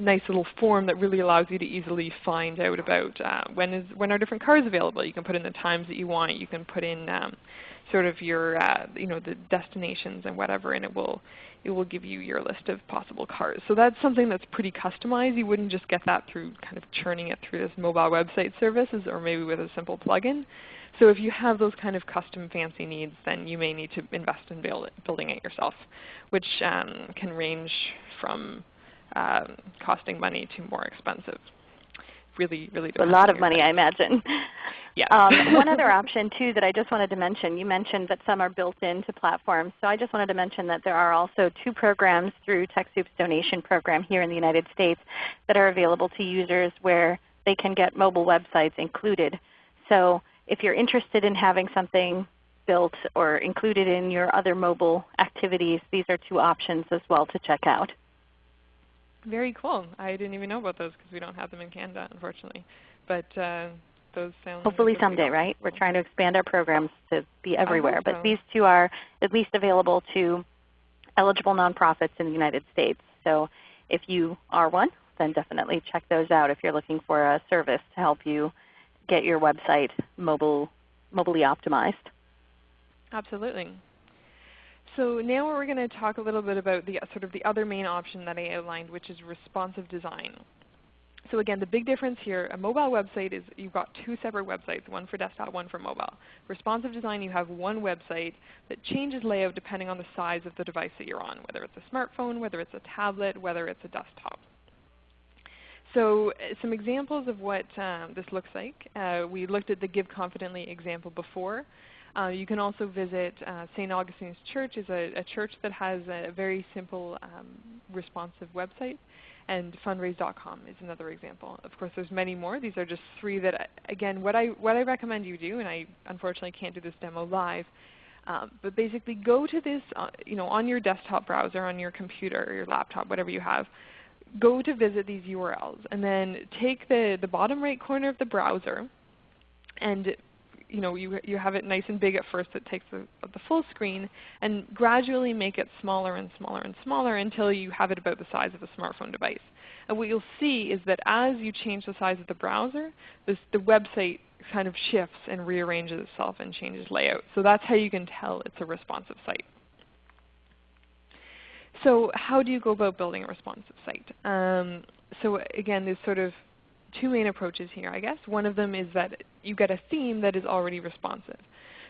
nice little form that really allows you to easily find out about uh, when is when are different cars available. You can put in the times that you want. You can put in um, sort of your uh, you know the destinations and whatever, and it will it will give you your list of possible cars. So that's something that's pretty customized. You wouldn't just get that through kind of churning it through this mobile website services or maybe with a simple plugin. So if you have those kind of custom fancy needs, then you may need to invest in build it, building it yourself, which um, can range from um, costing money to more expensive. Really, really a lot of money, I imagine. Yeah. um, one other option too that I just wanted to mention, you mentioned that some are built into platforms. So I just wanted to mention that there are also two programs through TechSoup's donation program here in the United States that are available to users where they can get mobile websites included. So if you're interested in having something built or included in your other mobile activities, these are two options as well to check out. Very cool. I didn't even know about those because we don't have them in Canada, unfortunately. But uh, those sound hopefully someday, right? We're trying to expand our programs to be everywhere. But these two are at least available to eligible nonprofits in the United States. So if you are one, then definitely check those out if you're looking for a service to help you get your website mobile, mobilely optimized. Absolutely. So now we're going to talk a little bit about the sort of the other main option that I outlined, which is responsive design. So again, the big difference here, a mobile website is you've got two separate websites, one for desktop, one for mobile. Responsive design, you have one website that changes layout depending on the size of the device that you're on, whether it's a smartphone, whether it's a tablet, whether it's a desktop. So uh, some examples of what um, this looks like. Uh, we looked at the Give Confidently example before. Uh, you can also visit uh, St. Augustine's Church is a, a, church that has a very simple um, responsive website. And fundraise.com is another example. Of course, there's many more. These are just three that, again, what I, what I recommend you do, and I unfortunately can't do this demo live, um, but basically go to this uh, you know, on your desktop browser, on your computer or your laptop, whatever you have, go to visit these URLs and then take the, the bottom right corner of the browser and you know, you, you have it nice and big at first it takes the, the full screen and gradually make it smaller and smaller and smaller until you have it about the size of a smartphone device. And what you'll see is that as you change the size of the browser, this, the website kind of shifts and rearranges itself and changes layout. So that's how you can tell it's a responsive site. So how do you go about building a responsive site? Um, so again, there's sort of two main approaches here, I guess. One of them is that you get a theme that is already responsive.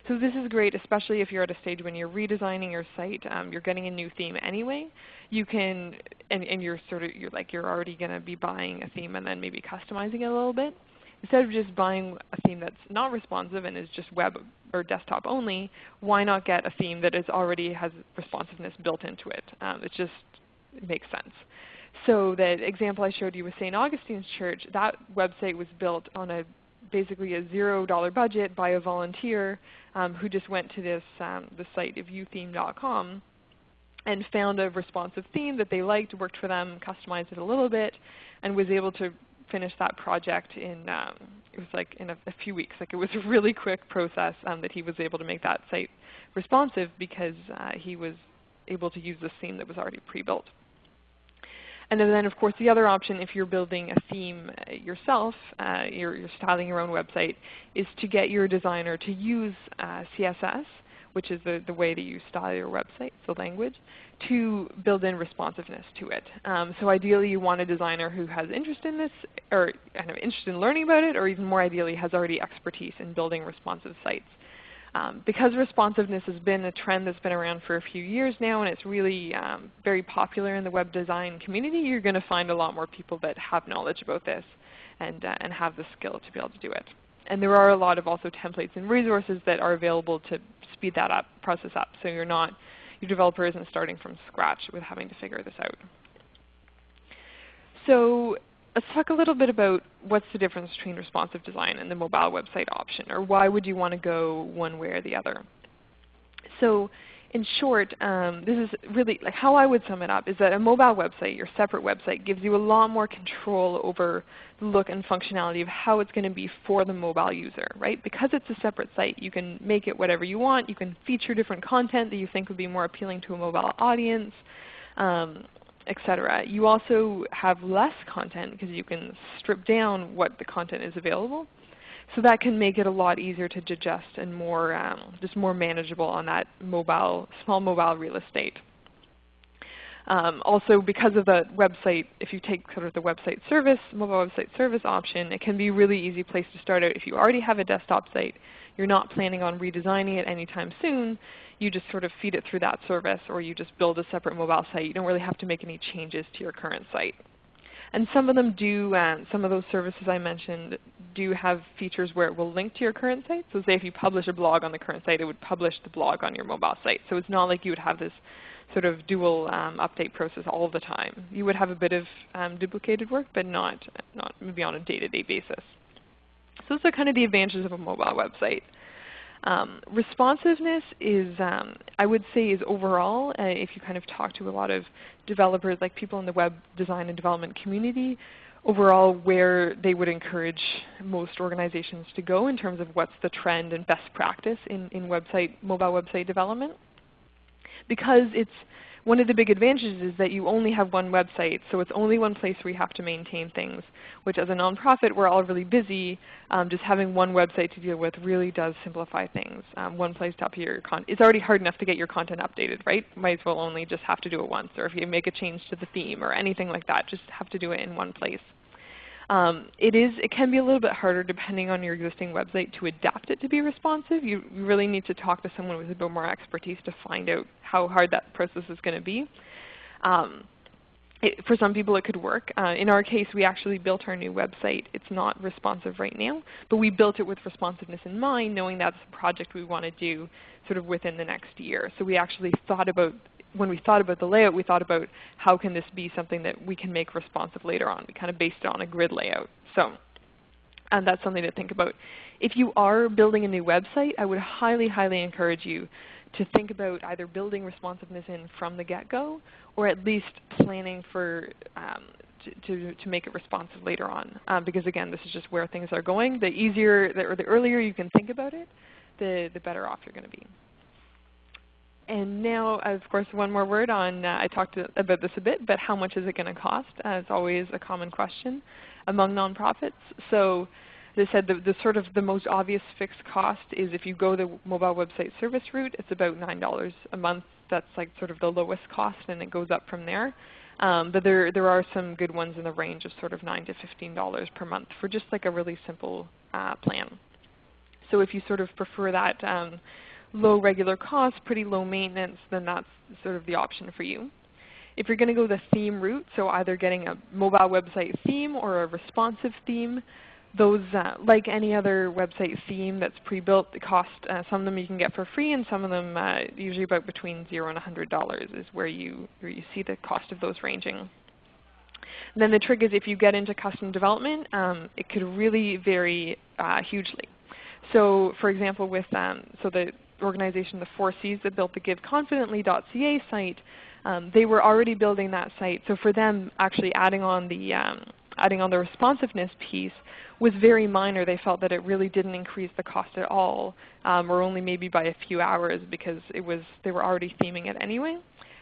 So this is great, especially if you're at a stage when you're redesigning your site. Um, you're getting a new theme anyway. You can, and, and you're sort of, you're like you're already going to be buying a theme and then maybe customizing it a little bit. Instead of just buying a theme that's not responsive and is just web or desktop only, why not get a theme that is already has responsiveness built into it? Um, it just makes sense. So that example I showed you with St. Augustine's Church, that website was built on a basically a zero dollar budget by a volunteer um, who just went to this um, the site viewtheme.com and found a responsive theme that they liked, worked for them, customized it a little bit, and was able to finish that project in um, it was like in a, a, few weeks. Like it was a really quick process um, that he was able to make that site responsive because uh, he was able to use the theme that was already pre-built. And then of course the other option if you're building a theme uh, yourself, uh, you're, you're, styling your own website, is to get your designer to use uh, CSS, which is the, the way that you style your website, the language, to build in responsiveness to it. Um, so ideally you want a designer who has interest in this, or kind of interest in learning about it, or even more ideally has already expertise in building responsive sites. Um, because responsiveness has been a trend that's been around for a few years now and it's really um, very popular in the web design community, you're going to find a lot more people that have knowledge about this and, uh, and have the skill to be able to do it. And there are a lot of also templates and resources that are available to speed that up, process up, so you're not, your developer isn't starting from scratch with having to figure this out. So let's talk a little bit about what's the difference between responsive design and the mobile website option, or why would you want to go one way or the other. So in short, um, this is really like how I would sum it up is that a mobile website, your separate website, gives you a lot more control over the look and functionality of how it's going to be for the mobile user. Right? Because it's a separate site, you can make it whatever you want. You can feature different content that you think would be more appealing to a mobile audience. Um, etc. You also have less content because you can strip down what the content is available. So that can make it a lot easier to digest and more, um, just more manageable on that mobile, small mobile real estate. Um, also because of the website, if you take sort of the website service, mobile website service option, it can be a really easy place to start out. If you already have a desktop site, you're not planning on redesigning it anytime soon, you just sort of feed it through that service or you just build a separate mobile site. You don't really have to make any changes to your current site. And some of them do, uh, some of those services I mentioned do have features where it will link to your current site. So say if you publish a blog on the current site, it would publish the blog on your mobile site. So it's not like you would have this sort of dual um, update process all the time. You would have a bit of um, duplicated work, but not, not maybe on a day-to-day -day basis. So those are kind of the advantages of a mobile website. Um, responsiveness is, um, I would say, is overall, uh, if you kind of talk to a lot of developers, like people in the web design and development community, overall where they would encourage most organizations to go in terms of what's the trend and best practice in, in website, mobile website development. Because it's one of the big advantages is that you only have one website, so it's only one place where you have to maintain things, which as a nonprofit we're all really busy. Um, just having one website to deal with really does simplify things. Um, one place to update your content. It's already hard enough to get your content updated, right? Might as well only just have to do it once. Or if you make a change to the theme or anything like that, just have to do it in one place. Um, it is it can be a little bit harder depending on your existing website to adapt it to be responsive. You, really need to talk to someone with a bit more expertise to find out how hard that process is going to be. Um, it, for some people it could work. Uh, in our case we actually built our new website. It's not responsive right now, but we built it with responsiveness in mind knowing that's a project we want to do sort of within the next year. So we actually thought about when we thought about the layout, we thought about how can this be something that we can make responsive later on. We kind of based it on a grid layout. So and that's something to think about. If you are building a new website, I would highly, highly encourage you to think about either building responsiveness in from the get-go or at least planning for um, to, to, make it responsive later on. Um, because again, this is just where things are going. The easier the, or the earlier you can think about it, the, the better off you're going to be. And now, of course, one more word on, uh, I talked about this a bit, but how much is it going to cost? Uh, it's always a common question among nonprofits. So I said, the, the, sort of the most obvious fixed cost is if you go the mobile website service route, it's about $9 a month. That's like sort of the lowest cost and it goes up from there. Um, but there, there are some good ones in the range of sort of 9 to $15 per month for just like a really simple uh, plan. So if you sort of prefer that um, low regular cost, pretty low maintenance, then that's sort of the option for you. If you're going to go the theme route, so either getting a mobile website theme or a responsive theme, those, uh, like any other website theme that's pre-built, the cost uh, some of them you can get for free, and some of them uh, usually about between zero and $100 is where you where you see the cost of those ranging. And then the trick is if you get into custom development, um, it could really vary uh, hugely. So for example, with um, so the organization, the 4Cs that built the GiveConfidently.ca site, um, they were already building that site. So for them, actually adding on the um, adding on the responsiveness piece was very minor. They felt that it really didn't increase the cost at all, um, or only maybe by a few hours because it was they were already theming it anyway.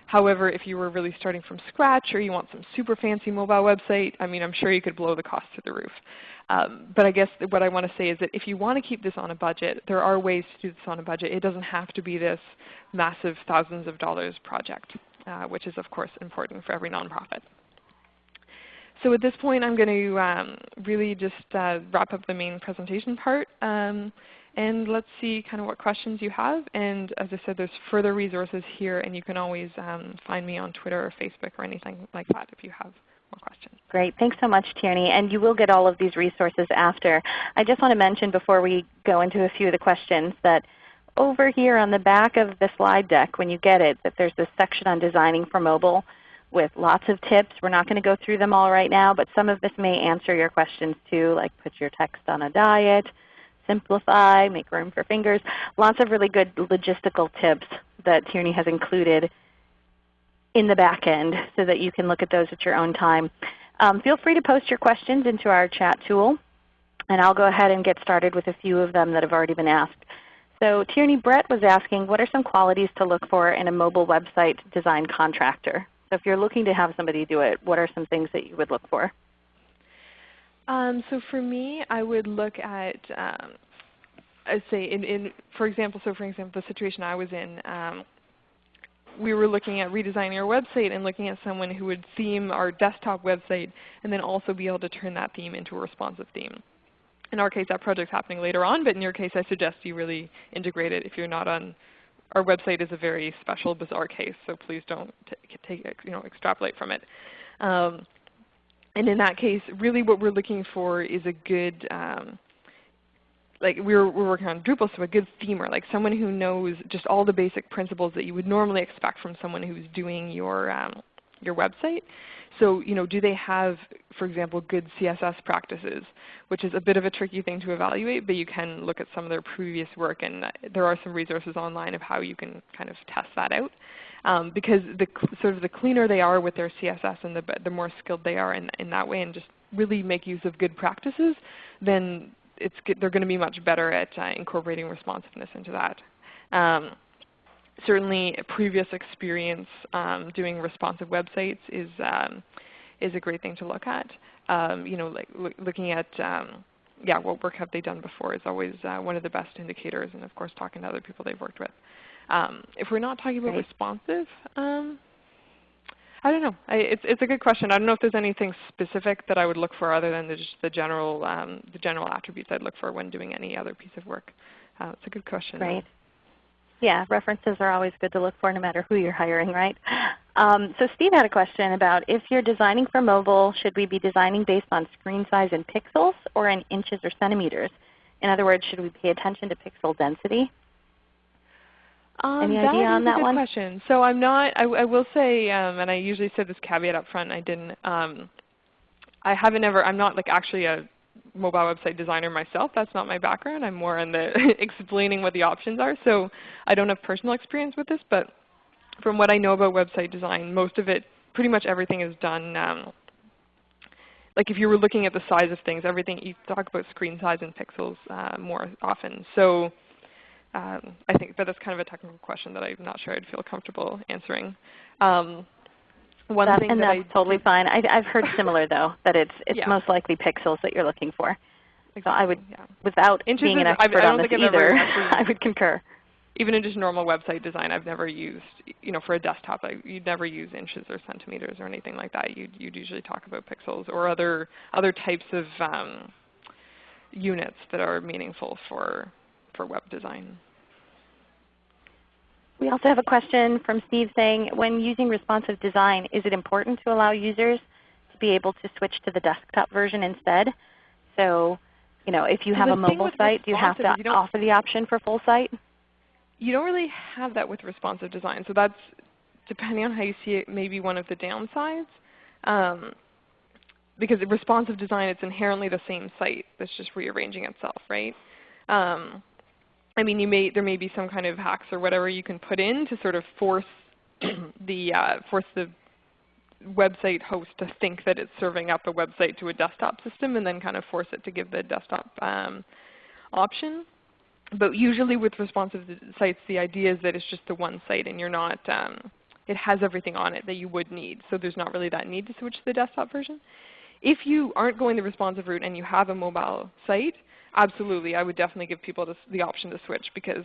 However, if you were really starting from scratch or you want some super fancy mobile website, I mean, I'm sure you could blow the cost to the roof. Um, but I guess what I want to say is that if you want to keep this on a budget, there are ways to do this on a budget. It doesn't have to be this massive thousands of dollars project, uh, which is of course important for every nonprofit. So at this point I'm going to um, really just uh, wrap up the main presentation part. Um, and let's see kind of what questions you have. And as I said, there's further resources here, and you can always um, find me on Twitter or Facebook or anything like that if you have Great. Thanks so much, Tierney. And you will get all of these resources after. I just want to mention before we go into a few of the questions that over here on the back of the slide deck when you get it, that there's this section on designing for mobile with lots of tips. We're not going to go through them all right now, but some of this may answer your questions too, like put your text on a diet, simplify, make room for fingers. Lots of really good logistical tips that Tierney has included in the back end so that you can look at those at your own time. Um, feel free to post your questions into our chat tool, and I'll go ahead and get started with a few of them that have already been asked. So Tierney Brett was asking, what are some qualities to look for in a mobile website design contractor? So if you're looking to have somebody do it, what are some things that you would look for? Um, so for me, I would look at, um, I'd say, in, in, for example, so for example, the situation I was in, um, we were looking at redesigning our website and looking at someone who would theme our desktop website and then also be able to turn that theme into a responsive theme. In our case, that project's happening later on, but in your case, I suggest you really integrate it if you're not on our website is a very special, bizarre case, so please don't take, you know, extrapolate from it. Um, and in that case, really what we're looking for is a good, um, like we're, we're working on Drupal, so a good themer, like someone who knows just all the basic principles that you would normally expect from someone who's doing your, um, your website. So you know, do they have, for example, good CSS practices, which is a bit of a tricky thing to evaluate, but you can look at some of their previous work, and there are some resources online of how you can kind of test that out. Um, because the sort of the cleaner they are with their CSS and the, the more skilled they are in, in that way and just really make use of good practices, then it's, they're going to be much better at uh, incorporating responsiveness into that. Um, certainly previous experience um, doing responsive websites is, um, is a great thing to look at. Um, you know, like looking at um, yeah, what work have they done before is always uh, one of the best indicators, and of course talking to other people they've worked with. Um, if we're not talking about responsive, um, I don't know. I, it's it's a good question. I don't know if there's anything specific that I would look for other than the, just the general um, the general attributes I'd look for when doing any other piece of work. Uh, it's a good question. Right. Yeah, references are always good to look for no matter who you're hiring, right? Um, so Steve had a question about if you're designing for mobile, should we be designing based on screen size in pixels or in inches or centimeters? In other words, should we pay attention to pixel density? Um, Any idea on that a good one? question. So I'm not. I, I will say, um, and I usually say this caveat up front. I didn't. Um, I haven't ever. I'm not like actually a mobile website designer myself. That's not my background. I'm more in the explaining what the options are. So I don't have personal experience with this, but from what I know about website design, most of it, pretty much everything is done. Um, like if you were looking at the size of things, everything you talk about screen size and pixels uh, more often. So um, I think, but that's kind of a technical question that I'm not sure I'd feel comfortable answering. Um, one That- thing and that that's I totally fine. I, I've heard similar though, that it's, it's Yeah. most likely pixels that you're looking for. So I would, yeah. without Inches being an is- I- I expert don't on this either, I would concur. even in just normal website design, I've never used, you know, for a desktop, I, you'd never use inches or centimeters or anything like that. You'd, you'd usually talk about pixels or other, other types of um, units that are meaningful for, for web design. We also have a question from Steve saying, when using responsive design, is it important to allow users to be able to switch to the desktop version instead? So, you know, if you So have a mobile site, do you have to you offer the option for full site? You don't really have that with responsive design. So that's, depending on how you see it, maybe one of the downsides. Um, because responsive design, it's inherently the same site that's just rearranging itself, right? Um, I mean, you may, there may be some kind of hacks or whatever you can put in to sort of force the, uh, force the website host to think that it's serving up a website to a desktop system and then kind of force it to give the desktop um, option. But usually with responsive sites, the idea is that it's just the one site and you're not, um, it has everything on it that you would need. So there's not really that need to switch to the desktop version. If you aren't going the responsive route and you have a mobile site, absolutely, I would definitely give people this, the option to switch because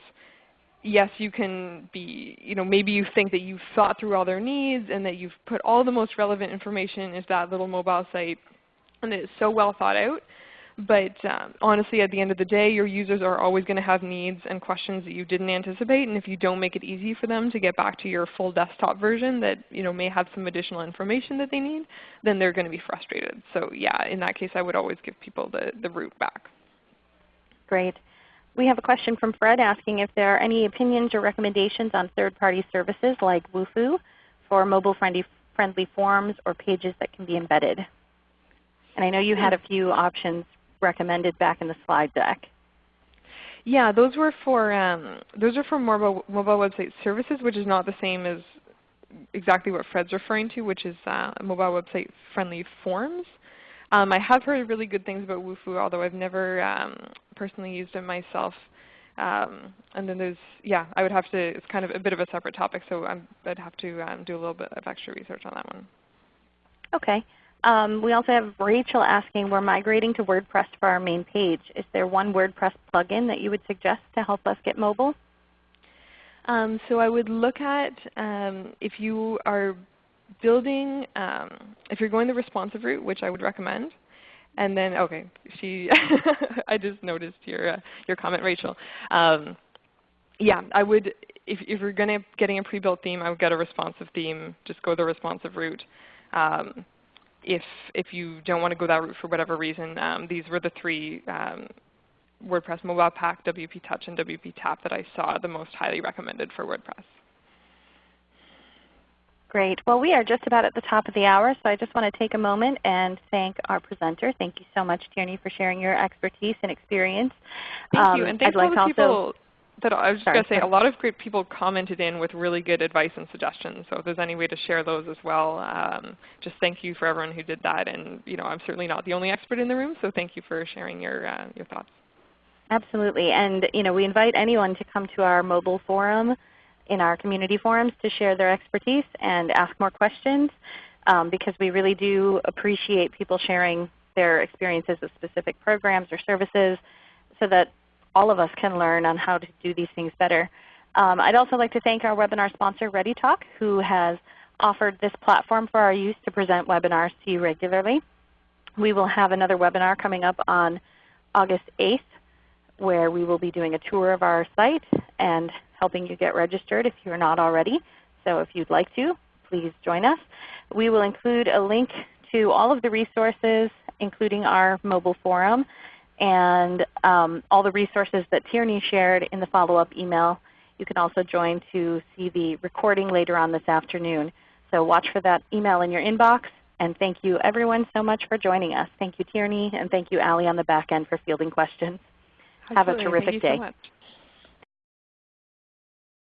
yes, you can be, you know, maybe you think that you've thought through all their needs and that you've put all the most relevant information into that little mobile site and it's so well thought out. But um, honestly, at the end of the day, your users are always going to have needs and questions that you didn't anticipate. And if you don't make it easy for them to get back to your full desktop version that you know, may have some additional information that they need, then they're going to be frustrated. So yeah, in that case, I would always give people the, the route back. Great. We have a question from Fred asking if there are any opinions or recommendations on third-party services like Wufoo for mobile-friendly friendly forms or pages that can be embedded. And I know you had a few options recommended back in the slide deck. Yeah, those were for um, those are for mobile mobile website services, which is not the same as exactly what Fred's referring to, which is uh, mobile website friendly forms. Um, I have heard really good things about Wufoo, although I've never um, personally used it myself. Um, and then there's, yeah, I would have to, it's kind of a bit of a separate topic, so i would have to um, do a little bit of extra research on that one. Okay. Um, we also have Rachel asking, we're migrating to WordPress for our main page. Is there one WordPress plugin that you would suggest to help us get mobile? Um, so I would look at um, if you are building, um, if you're going the responsive route, which I would recommend, and then okay, she, I just noticed your uh, your comment, Rachel. Um, yeah, I would if if you're to getting a pre-built theme, I would get a responsive theme. Just go the responsive route. Um, if if you don't want to go that route for whatever reason, um, these were the three um, WordPress Mobile Pack, WP Touch, and WP Tap that I saw the most highly recommended for WordPress. Great. Well, we are just about at the top of the hour, so I just want to take a moment and thank our presenter. Thank you so much, Tierney, for sharing your expertise and experience. Thank Um, you, and I'd thanks like to all the people that I was just going to say, a lot of great people commented in with really good advice and suggestions. So if there's any way to share those as well, um, just thank you for everyone who did that. And you know, I'm certainly not the only expert in the room, so thank you for sharing your uh, your thoughts. Absolutely. And you know, we invite anyone to come to our mobile forum in our community forums to share their expertise and ask more questions um, because we really do appreciate people sharing their experiences with specific programs or services so that all of us can learn on how to do these things better. Um, I'd also like to thank our webinar sponsor ReadyTalk who has offered this platform for our use to present webinars to you regularly. We will have another webinar coming up on August 8th where we will be doing a tour of our site and helping you get registered if you're not already. So if you'd like to, please join us. We will include a link to all of the resources, including our mobile forum, and um, all the resources that Tierney shared in the follow-up email. You can also join to see the recording later on this afternoon. So watch for that email in your inbox. And thank you everyone so much for joining us. Thank you Tierney, and thank you Allie on the back end for fielding questions. Absolutely. Have a terrific Thank you day. So much.